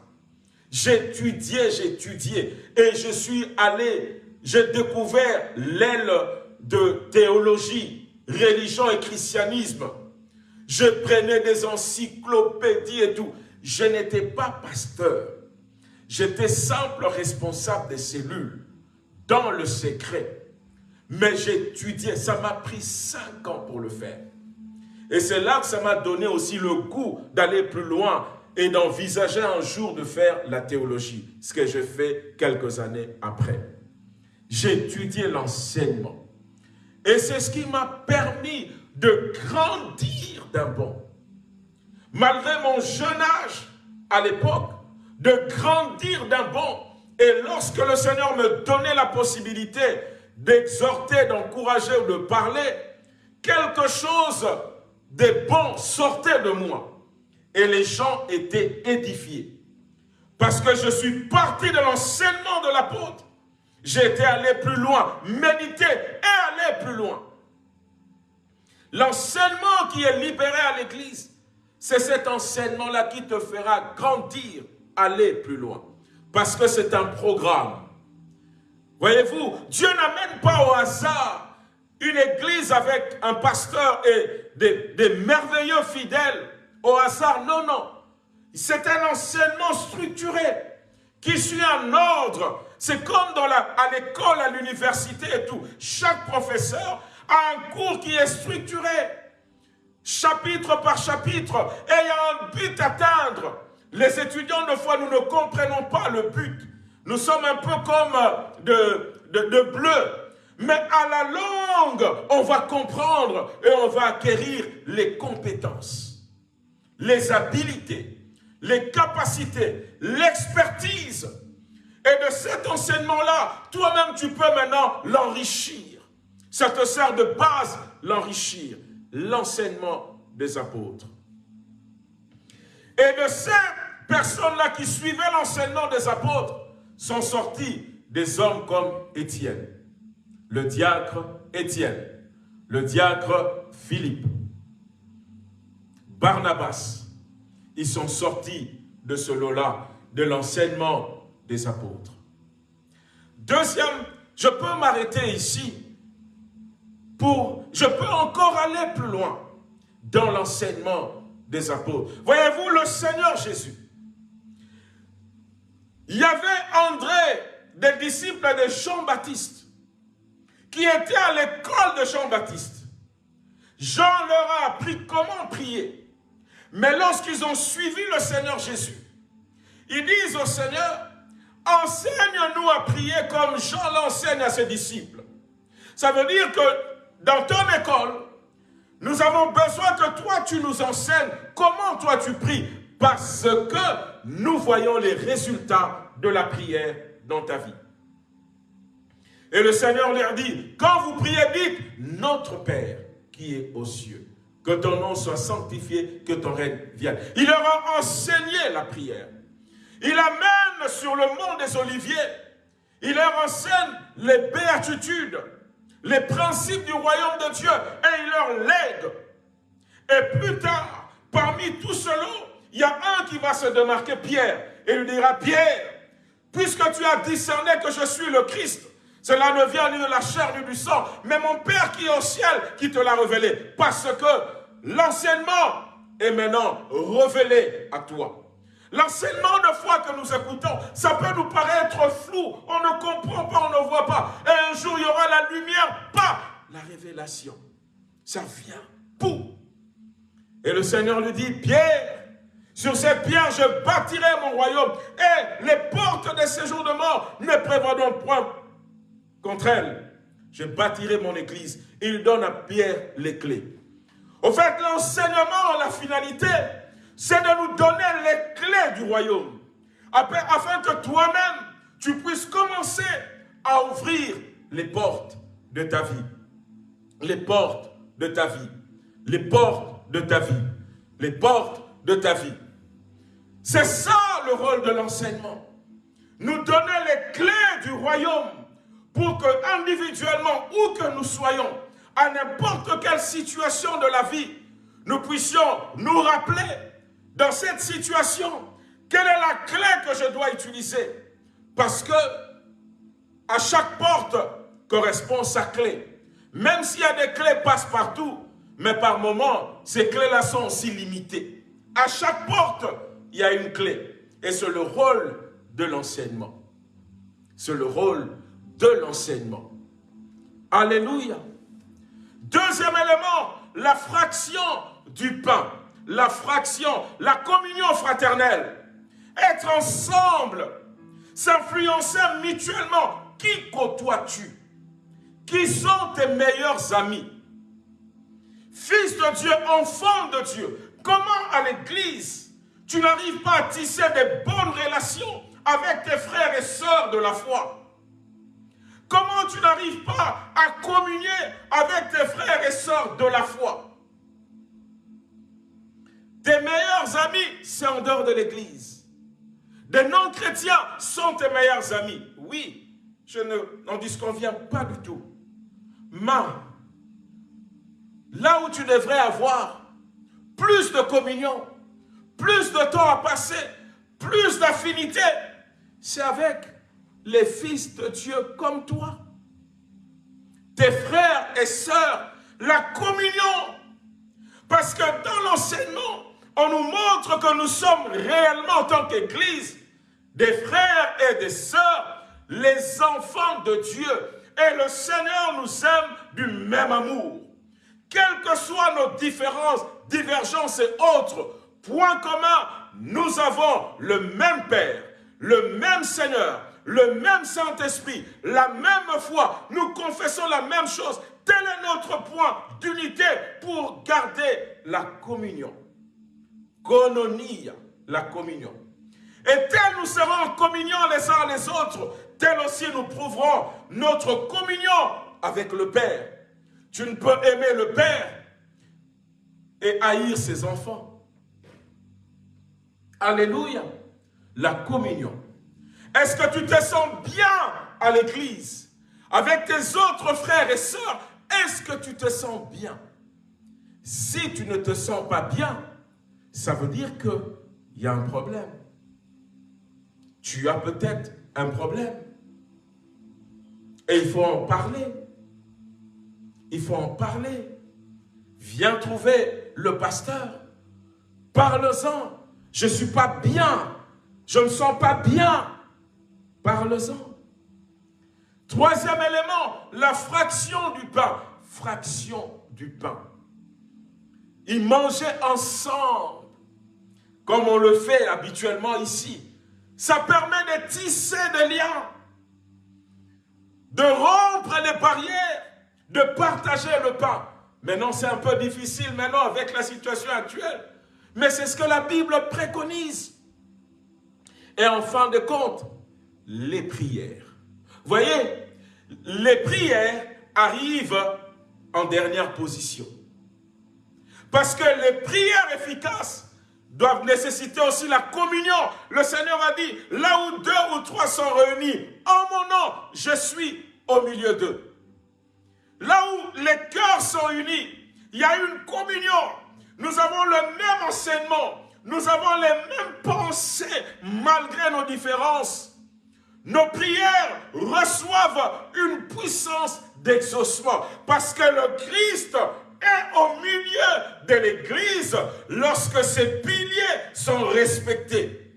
A: J'étudiais, j'étudiais et je suis allé, j'ai découvert l'aile de théologie, religion et christianisme. Je prenais des encyclopédies et tout. Je n'étais pas pasteur. J'étais simple responsable des cellules dans le secret. Mais j'étudiais, ça m'a pris cinq ans pour le faire. Et c'est là que ça m'a donné aussi le goût d'aller plus loin et d'envisager un jour de faire la théologie, ce que j'ai fait quelques années après. J'ai étudié l'enseignement. Et c'est ce qui m'a permis de grandir d'un bond. Malgré mon jeune âge à l'époque, de grandir d'un bond. Et lorsque le Seigneur me donnait la possibilité d'exhorter, d'encourager ou de parler, quelque chose des bons sortaient de moi. Et les gens étaient édifiés. Parce que je suis parti de l'enseignement de l'apôtre. J'étais allé plus loin, méditer et aller plus loin. L'enseignement qui est libéré à l'église, c'est cet enseignement-là qui te fera grandir, aller plus loin. Parce que c'est un programme. Voyez-vous, Dieu n'amène pas au hasard une église avec un pasteur et des, merveilleux fidèles au hasard. Non, non. C'est un enseignement structuré qui suit un ordre. C'est comme dans la, à l'école, à l'université et tout. Chaque professeur a un cours qui est structuré, chapitre par chapitre, et il y a un but à atteindre. Les étudiants, de fois, nous ne comprenons pas le but. Nous sommes un peu comme de, de, de bleu mais à la longue, on va comprendre et on va acquérir les compétences, les habilités, les capacités, l'expertise. Et de cet enseignement-là, toi-même, tu peux maintenant l'enrichir. Ça te sert de base, l'enrichir. L'enseignement des apôtres. Et de ces personnes-là qui suivaient l'enseignement des apôtres, sont sortis des hommes comme Étienne le diacre Étienne, le diacre Philippe, Barnabas, ils sont sortis de ce lot-là, de l'enseignement des apôtres. Deuxième, je peux m'arrêter ici pour, je peux encore aller plus loin dans l'enseignement des apôtres. Voyez-vous, le Seigneur Jésus, il y avait André, des disciples de Jean-Baptiste, qui étaient à l'école de Jean-Baptiste. Jean leur a appris comment prier. Mais lorsqu'ils ont suivi le Seigneur Jésus, ils disent au Seigneur, enseigne-nous à prier comme Jean l'enseigne à ses disciples. Ça veut dire que dans ton école, nous avons besoin que toi tu nous enseignes comment toi tu pries parce que nous voyons les résultats de la prière dans ta vie. Et le Seigneur leur dit, quand vous priez, dites, notre Père qui est aux cieux, que ton nom soit sanctifié, que ton règne vienne. Il leur a enseigné la prière. Il amène sur le mont des Oliviers, il leur enseigne les béatitudes, les principes du royaume de Dieu, et il leur lègue. Et plus tard, parmi tous ceux-là, il y a un qui va se démarquer, Pierre, et lui dira, Pierre, puisque tu as discerné que je suis le Christ, cela ne vient ni de la chair ni du sang, mais mon Père qui est au ciel qui te l'a révélé. Parce que l'enseignement est maintenant révélé à toi. L'enseignement de foi que nous écoutons, ça peut nous paraître flou, on ne comprend pas, on ne voit pas. Et un jour, il y aura la lumière, pas la révélation. Ça vient. Et le Seigneur lui dit, Pierre, sur cette pierre, je bâtirai mon royaume. Et les portes des séjours de mort ne prévaudront point contre elles. Je bâtirai mon église. Il donne à Pierre les clés. Au fait, l'enseignement, la finalité, c'est de nous donner les clés du royaume. Afin que toi-même, tu puisses commencer à ouvrir les portes de ta vie. Les portes de ta vie. Les portes de ta vie. Les portes de ta vie. C'est ça le rôle de l'enseignement. Nous donner les clés du royaume pour que individuellement, où que nous soyons, à n'importe quelle situation de la vie, nous puissions nous rappeler dans cette situation, quelle est la clé que je dois utiliser Parce que à chaque porte correspond sa clé. Même s'il y a des clés passe-partout, mais par moment, ces clés-là sont aussi limitées. À chaque porte, il y a une clé. Et c'est le rôle de l'enseignement. C'est le rôle de l'enseignement. Alléluia. Deuxième élément, la fraction du pain. La fraction, la communion fraternelle. Être ensemble, s'influencer mutuellement. Qui côtoies-tu? Qui sont tes meilleurs amis? Fils de Dieu, enfant de Dieu. Comment à l'église, tu n'arrives pas à tisser des bonnes relations avec tes frères et sœurs de la foi? Comment tu n'arrives pas à communier avec tes frères et sœurs de la foi? Tes meilleurs amis, c'est en dehors de l'église. Des non-chrétiens sont tes meilleurs amis. Oui, je n'en disconviens pas du tout. Mais, là où tu devrais avoir plus de communion, plus de temps à passer, plus d'affinité, c'est avec les fils de Dieu comme toi. Tes frères et sœurs, la communion. Parce que dans l'enseignement, on nous montre que nous sommes réellement en tant qu'Église des frères et des sœurs, les enfants de Dieu. Et le Seigneur nous aime du même amour. Quelles que soient nos différences, divergences et autres, point commun, nous avons le même Père, le même Seigneur, le même Saint-Esprit, la même foi, nous confessons la même chose. Tel est notre point d'unité pour garder la communion. Kononia, la communion. Et tel nous serons en communion les uns les autres, tel aussi nous prouverons notre communion avec le Père. Tu ne peux aimer le Père et haïr ses enfants. Alléluia. La communion. Est-ce que tu te sens bien à l'église Avec tes autres frères et sœurs, est-ce que tu te sens bien? Si tu ne te sens pas bien, ça veut dire qu'il y a un problème. Tu as peut-être un problème. Et il faut en parler. Il faut en parler. Viens trouver le pasteur. Parle-en. Je ne suis pas bien. Je ne me sens pas bien. Parle-en. Troisième élément, la fraction du pain. Fraction du pain. Ils mangeaient ensemble, comme on le fait habituellement ici. Ça permet de tisser des liens, de rompre les barrières, de partager le pain. Maintenant, c'est un peu difficile maintenant avec la situation actuelle. Mais c'est ce que la Bible préconise. Et en fin de compte, les prières. Voyez, les prières arrivent en dernière position. Parce que les prières efficaces doivent nécessiter aussi la communion. Le Seigneur a dit, là où deux ou trois sont réunis, en mon nom, je suis au milieu d'eux. Là où les cœurs sont unis, il y a une communion. Nous avons le même enseignement. Nous avons les mêmes pensées malgré nos différences. Nos prières reçoivent une puissance d'exaucement parce que le Christ est au milieu de l'Église lorsque ses piliers sont respectés.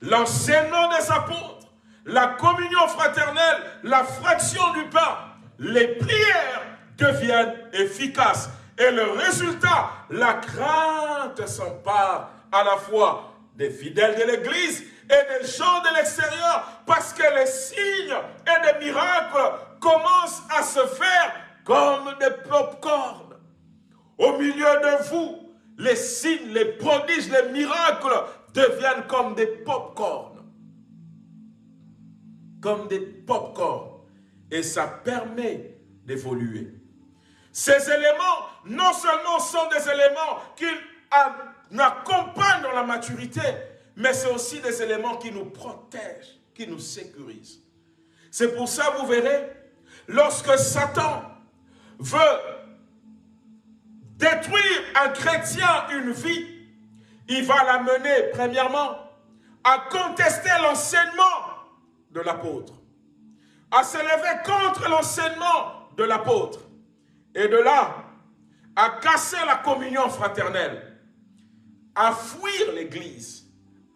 A: L'enseignement des apôtres, la communion fraternelle, la fraction du pain, les prières deviennent efficaces. Et le résultat, la crainte s'empare à la fois des fidèles de l'Église et des gens de l'extérieur parce que les signes et les miracles commencent à se faire comme des pop-corn. Au milieu de vous, les signes, les prodiges, les miracles deviennent comme des pop-corn. Comme des pop-corn. Et ça permet d'évoluer. Ces éléments, non seulement sont des éléments qui accompagnent dans la maturité, mais c'est aussi des éléments qui nous protègent, qui nous sécurisent. C'est pour ça, vous verrez, lorsque Satan veut détruire un chrétien, une vie, il va l'amener, premièrement, à contester l'enseignement de l'apôtre, à se lever contre l'enseignement de l'apôtre, et de là, à casser la communion fraternelle, à fuir l'église,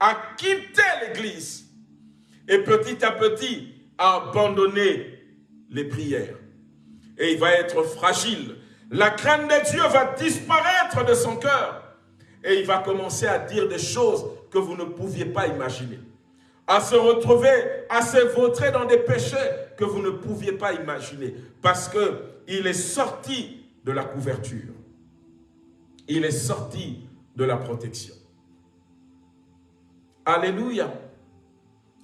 A: à quitter l'église, et petit à petit, à abandonner les prières. Et il va être fragile. La crainte de Dieu va disparaître de son cœur. Et il va commencer à dire des choses que vous ne pouviez pas imaginer. À se retrouver, à se vautrer dans des péchés que vous ne pouviez pas imaginer. Parce qu'il est sorti de la couverture. Il est sorti de la protection. Alléluia.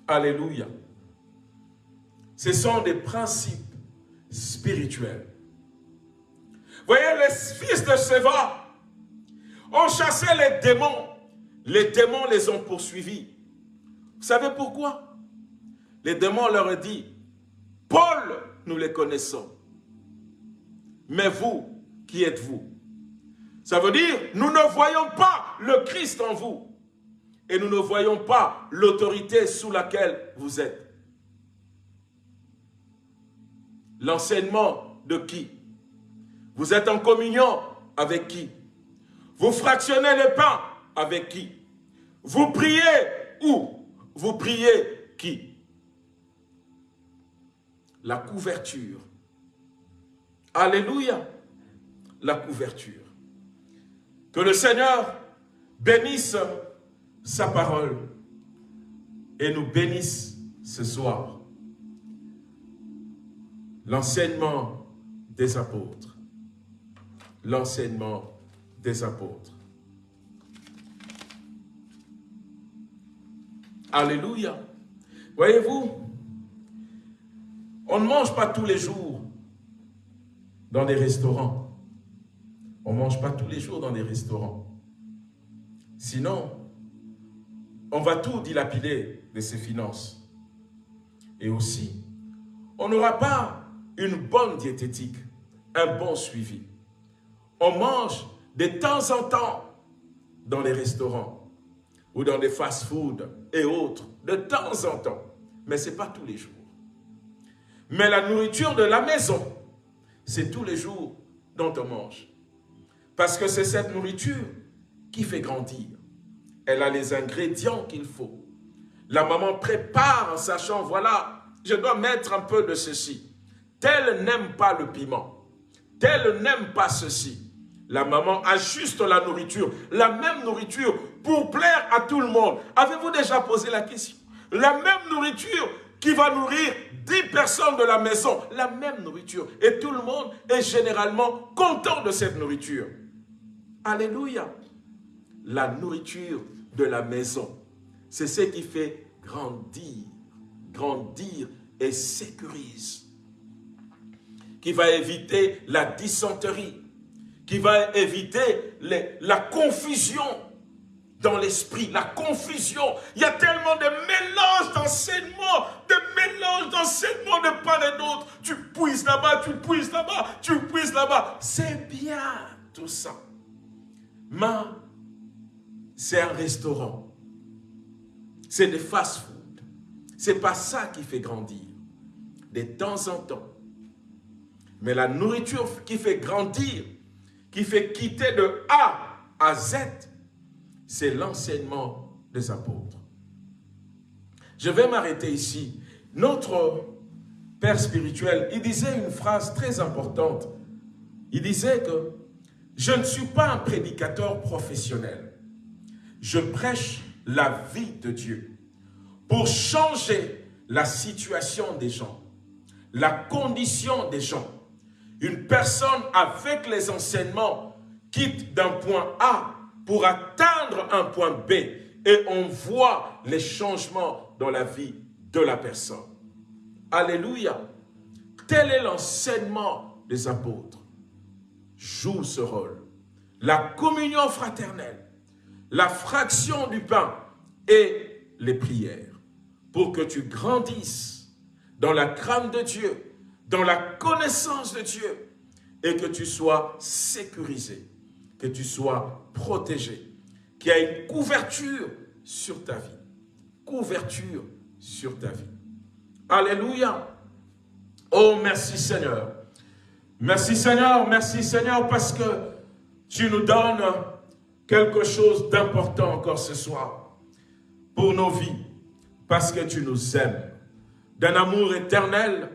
A: Alléluia. Ce sont des principes spirituels. Voyez, les fils de Séva ont chassé les démons. Les démons les ont poursuivis. Vous savez pourquoi? Les démons leur ont dit, Paul, nous les connaissons. Mais vous, qui êtes-vous? Ça veut dire, nous ne voyons pas le Christ en vous. Et nous ne voyons pas l'autorité sous laquelle vous êtes. L'enseignement de qui? Vous êtes en communion avec qui? Vous fractionnez les pains avec qui? Vous priez où? Vous priez qui? La couverture. Alléluia. La couverture. Que le Seigneur bénisse sa parole et nous bénisse ce soir. L'enseignement des apôtres. L'enseignement des apôtres. Alléluia. Voyez-vous, on ne mange pas tous les jours dans des restaurants. On ne mange pas tous les jours dans des restaurants. Sinon, on va tout dilapider de ses finances. Et aussi, on n'aura pas une bonne diététique, un bon suivi. On mange de temps en temps dans les restaurants ou dans des fast-foods et autres, de temps en temps. Mais ce n'est pas tous les jours. Mais la nourriture de la maison, c'est tous les jours dont on mange. Parce que c'est cette nourriture qui fait grandir. Elle a les ingrédients qu'il faut. La maman prépare en sachant, voilà, je dois mettre un peu de ceci. tel n'aime pas le piment, tel n'aime pas ceci. La maman ajuste la nourriture, la même nourriture pour plaire à tout le monde. Avez-vous déjà posé la question? La même nourriture qui va nourrir 10 personnes de la maison, la même nourriture. Et tout le monde est généralement content de cette nourriture. Alléluia. La nourriture de la maison, c'est ce qui fait grandir, grandir et sécurise. Qui va éviter la dysenterie, qui va éviter la confusion dans l'esprit, la confusion. Il y a tellement de mélanges d'enseignements, de mélanges d'enseignements de part et d'autre. Tu puisses là-bas, tu puisses là-bas, tu puisses là-bas. C'est bien tout ça. Mais c'est un restaurant. C'est des fast-food. C'est pas ça qui fait grandir. De temps en temps. Mais la nourriture qui fait grandir, qui fait quitter de A à Z, c'est l'enseignement des apôtres. Je vais m'arrêter ici. Notre Père spirituel, il disait une phrase très importante. Il disait que je ne suis pas un prédicateur professionnel. Je prêche la vie de Dieu pour changer la situation des gens, la condition des gens. Une personne avec les enseignements quitte d'un point A pour atteindre un point B et on voit les changements dans la vie de la personne. Alléluia. Tel est l'enseignement des apôtres. Joue ce rôle. La communion fraternelle, la fraction du pain et les prières pour que tu grandisses dans la crainte de Dieu, dans la connaissance de Dieu et que tu sois sécurisé que tu sois protégé, qu'il y ait une couverture sur ta vie. Couverture sur ta vie. Alléluia. Oh, merci Seigneur. Merci Seigneur, merci Seigneur parce que tu nous donnes quelque chose d'important encore ce soir pour nos vies, parce que tu nous aimes d'un amour éternel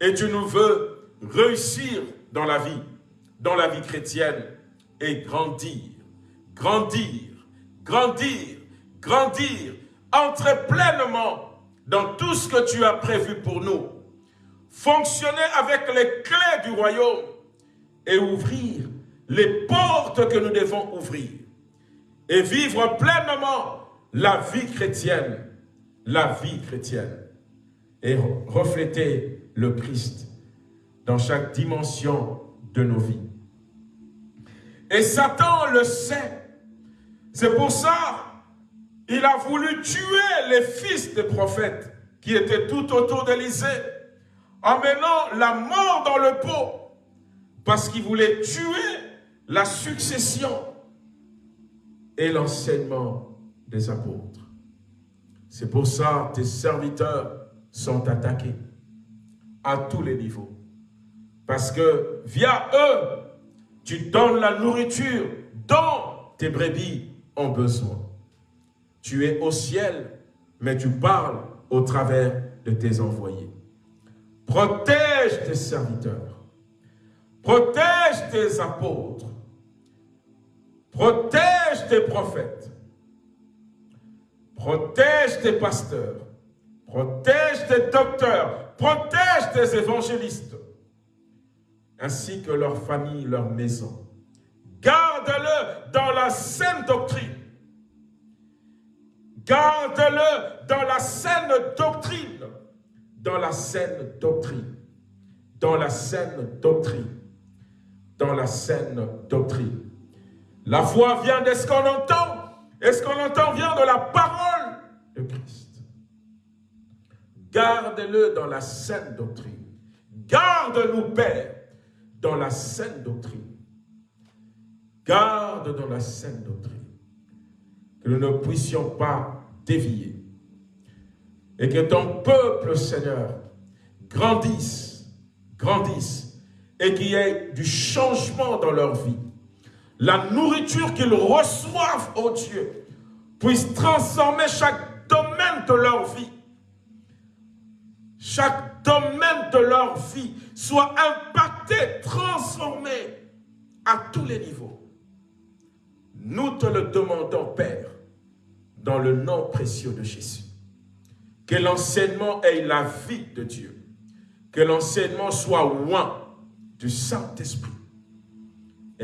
A: et tu nous veux réussir dans la vie, dans la vie chrétienne et grandir, grandir, grandir, grandir, entrer pleinement dans tout ce que tu as prévu pour nous. Fonctionner avec les clés du royaume et ouvrir les portes que nous devons ouvrir. Et vivre pleinement la vie chrétienne, la vie chrétienne. Et refléter le Christ dans chaque dimension de nos vies. Et Satan le sait. C'est pour ça il a voulu tuer les fils des prophètes qui étaient tout autour d'Élysée en menant la mort dans le pot parce qu'il voulait tuer la succession et l'enseignement des apôtres. C'est pour ça que tes serviteurs sont attaqués à tous les niveaux. Parce que via eux, tu donnes la nourriture dont tes brebis ont besoin. Tu es au ciel, mais tu parles au travers de tes envoyés. Protège tes serviteurs. Protège tes apôtres. Protège tes prophètes. Protège tes pasteurs. Protège tes docteurs. Protège tes évangélistes ainsi que leur famille, leur maison. Garde-le dans la saine doctrine. Garde-le dans la saine doctrine. Dans la saine doctrine. Dans la saine doctrine. Dans la saine doctrine. La foi vient de ce qu'on entend. Et ce qu'on entend vient de la parole de Christ. Garde-le dans la saine doctrine. Garde-nous, Père, dans la saine doctrine. Garde dans la saine doctrine. Que nous ne puissions pas dévier. Et que ton peuple, Seigneur, grandisse, grandisse, et qu'il y ait du changement dans leur vie. La nourriture qu'ils reçoivent, oh Dieu, puisse transformer chaque domaine de leur vie. chaque domaine de leur vie soit impacté, transformé à tous les niveaux. Nous te le demandons, Père, dans le nom précieux de Jésus. Que l'enseignement ait la vie de Dieu. Que l'enseignement soit loin du Saint-Esprit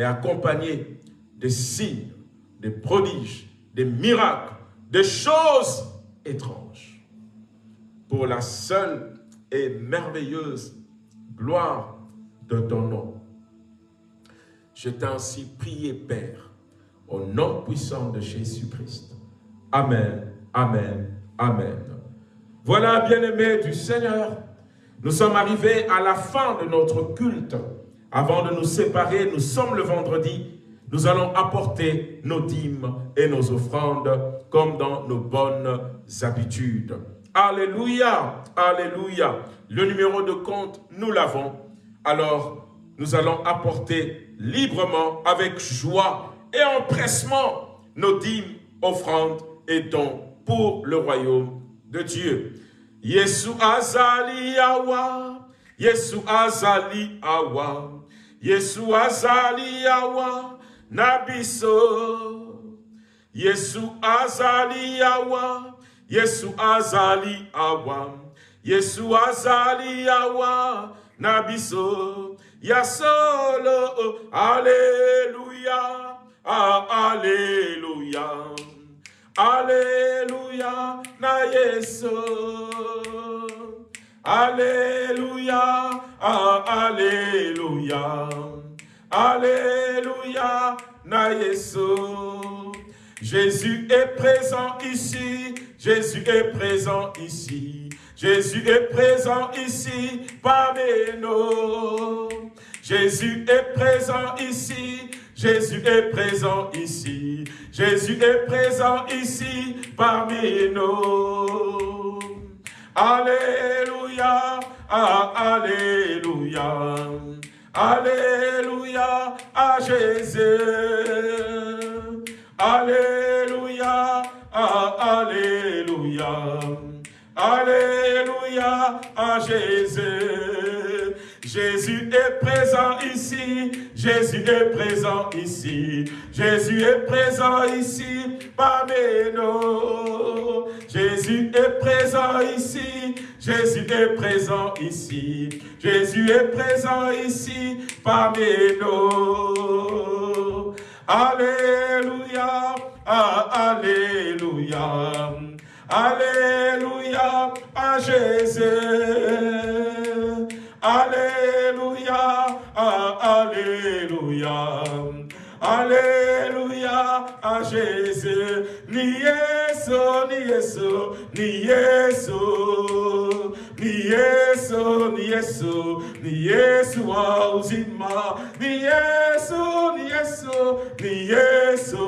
A: accompagné des signes, des prodiges, des miracles, des choses étranges. Pour la seule et merveilleuse gloire de ton nom. Je t'ai ainsi prié, Père, au nom puissant de Jésus-Christ. Amen, Amen, Amen. Voilà, bien-aimés du Seigneur, nous sommes arrivés à la fin de notre culte. Avant de nous séparer, nous sommes le vendredi, nous allons apporter nos dîmes et nos offrandes comme dans nos bonnes habitudes. Alléluia, Alléluia. Le numéro de compte, nous l'avons. Alors, nous allons apporter librement, avec joie et empressement, nos dîmes, offrandes et dons pour le royaume de Dieu. Yesu azali awa, Yesu azali awa, yesu azali yawa na biso. Yesu azali yawa yesu azali awa yesu azali yawa na biso. Ya ah, na yesu. Alléluia, ah, Alléluia. Alléluia, na. Jésus est présent ici, Jésus est présent ici. Jésus est présent ici parmi nous. Jésus est présent ici, Jésus est présent ici. Jésus est présent ici parmi nous. Alléluia, ah, Alléluia. Alléluia à Jésus. Alléluia, ah, Alléluia. Alléluia à Jésus. Jésus est présent ici, Jésus est présent ici, Jésus est présent ici parmi nous. Jésus est présent ici, Jésus est présent ici, Jésus est présent ici parmi nous. Alléluia, ah, Alléluia. Alléluia à Jésus. Alléluia, Alléluia. Alléluia à Jésus. Ni Yesu, ni Yesu, ni Yesu. Ni Yesu, ni Yesu, ni. Ni ni ni.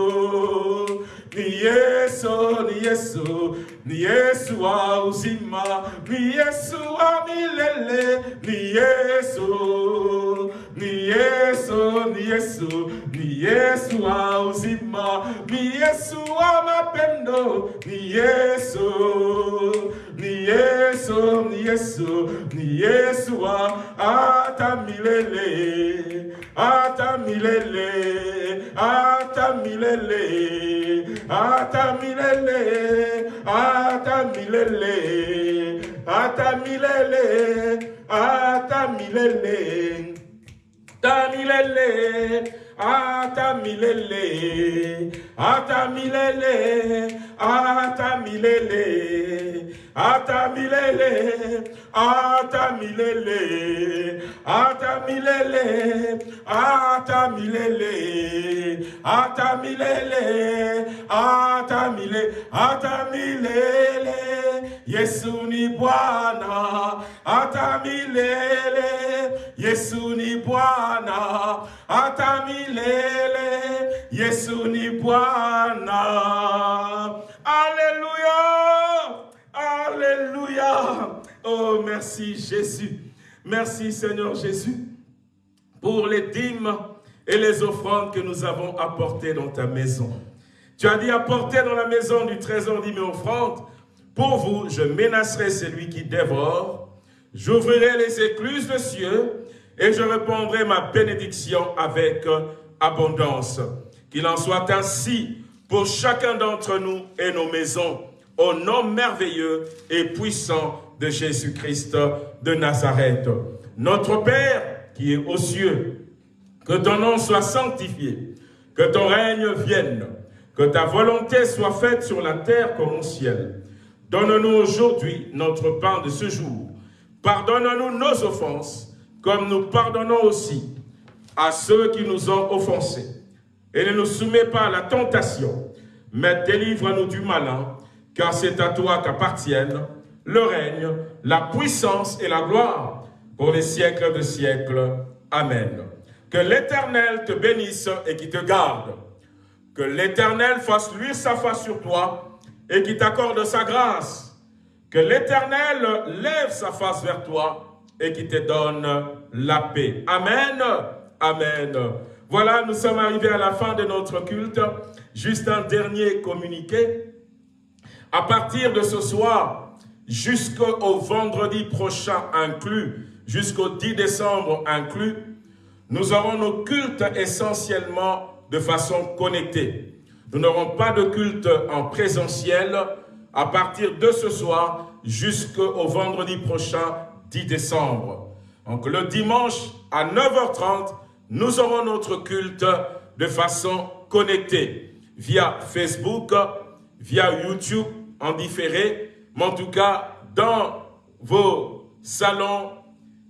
A: Yesu, Yesu, Yesu wa uzima. Ni Yesu wa milele, ni Yesu. Ni Yesu, ni Yesu, ni Yesu wa uzima. Ni wa mapendo, ni Yesu. Ni Yesu, ni wa hata milele. Hata milele, hata milele atamilele, atamilele, atamilele, atamilele, tamilele, atamilele, atamilele, atamilele. Atamilele, atamilele, atamilele, atamilele, atamilele, atamile, atamilele, Yesu ni Bwana, atamilele, Yesu ni Bwana, hata milele. Yesu ni Bwana. Alléluia. Alléluia. Oh, merci Jésus. Merci Seigneur Jésus pour les dîmes et les offrandes que nous avons apportées dans ta maison. Tu as dit apporter dans la maison du trésor dîmes et offrandes. Pour vous, je menacerai celui qui dévore J'ouvrirai les écluses de cieux et je répondrai ma bénédiction avec abondance. Qu'il en soit ainsi pour chacun d'entre nous et nos maisons, au nom merveilleux et puissant de Jésus-Christ de Nazareth. Notre Père qui est aux cieux, que ton nom soit sanctifié, que ton règne vienne, que ta volonté soit faite sur la terre comme au ciel. Donne-nous aujourd'hui notre pain de ce jour. Pardonne-nous nos offenses, comme nous pardonnons aussi à ceux qui nous ont offensés. Et ne nous soumets pas à la tentation, mais délivre-nous du malin, car c'est à toi qu'appartiennent le règne, la puissance et la gloire pour les siècles de siècles. Amen. Que l'Éternel te bénisse et qui te garde. Que l'Éternel fasse luire sa face sur toi et qui t'accorde sa grâce. Que l'Éternel lève sa face vers toi et qui te donne la paix. Amen. Amen. Voilà, nous sommes arrivés à la fin de notre culte. Juste un dernier communiqué. À partir de ce soir, jusqu'au vendredi prochain inclus, jusqu'au 10 décembre inclus, nous aurons nos cultes essentiellement de façon connectée. Nous n'aurons pas de culte en présentiel à partir de ce soir jusqu'au vendredi prochain 10 décembre. Donc le dimanche à 9h30, nous aurons notre culte de façon connectée via Facebook, via YouTube en différé, mais en tout cas dans vos salons,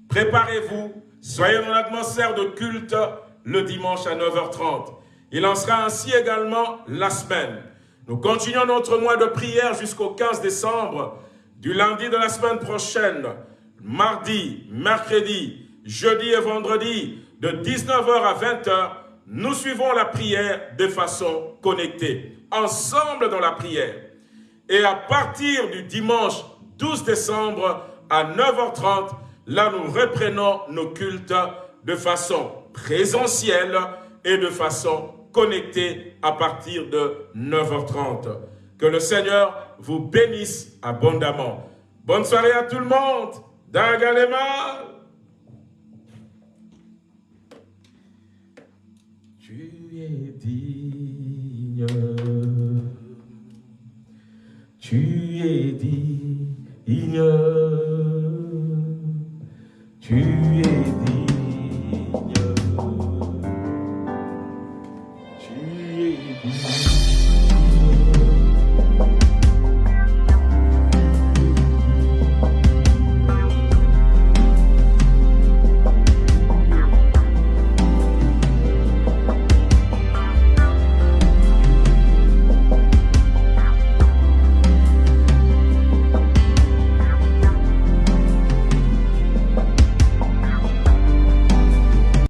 A: préparez-vous, soyez dans l'atmosphère de culte le dimanche à 9h30. Il en sera ainsi également la semaine. Nous continuons notre mois de prière jusqu'au 15 décembre, du lundi de la semaine prochaine, mardi, mercredi, jeudi et vendredi, de 19h à 20h, nous suivons la prière de façon connectée, ensemble dans la prière. Et à partir du dimanche 12 décembre à 9h30, là nous reprenons nos cultes de façon présentielle et de façon connectée à partir de 9h30. Que le Seigneur vous bénisse abondamment. Bonne soirée à tout le monde. Dagalema tu es digne, tu es digne.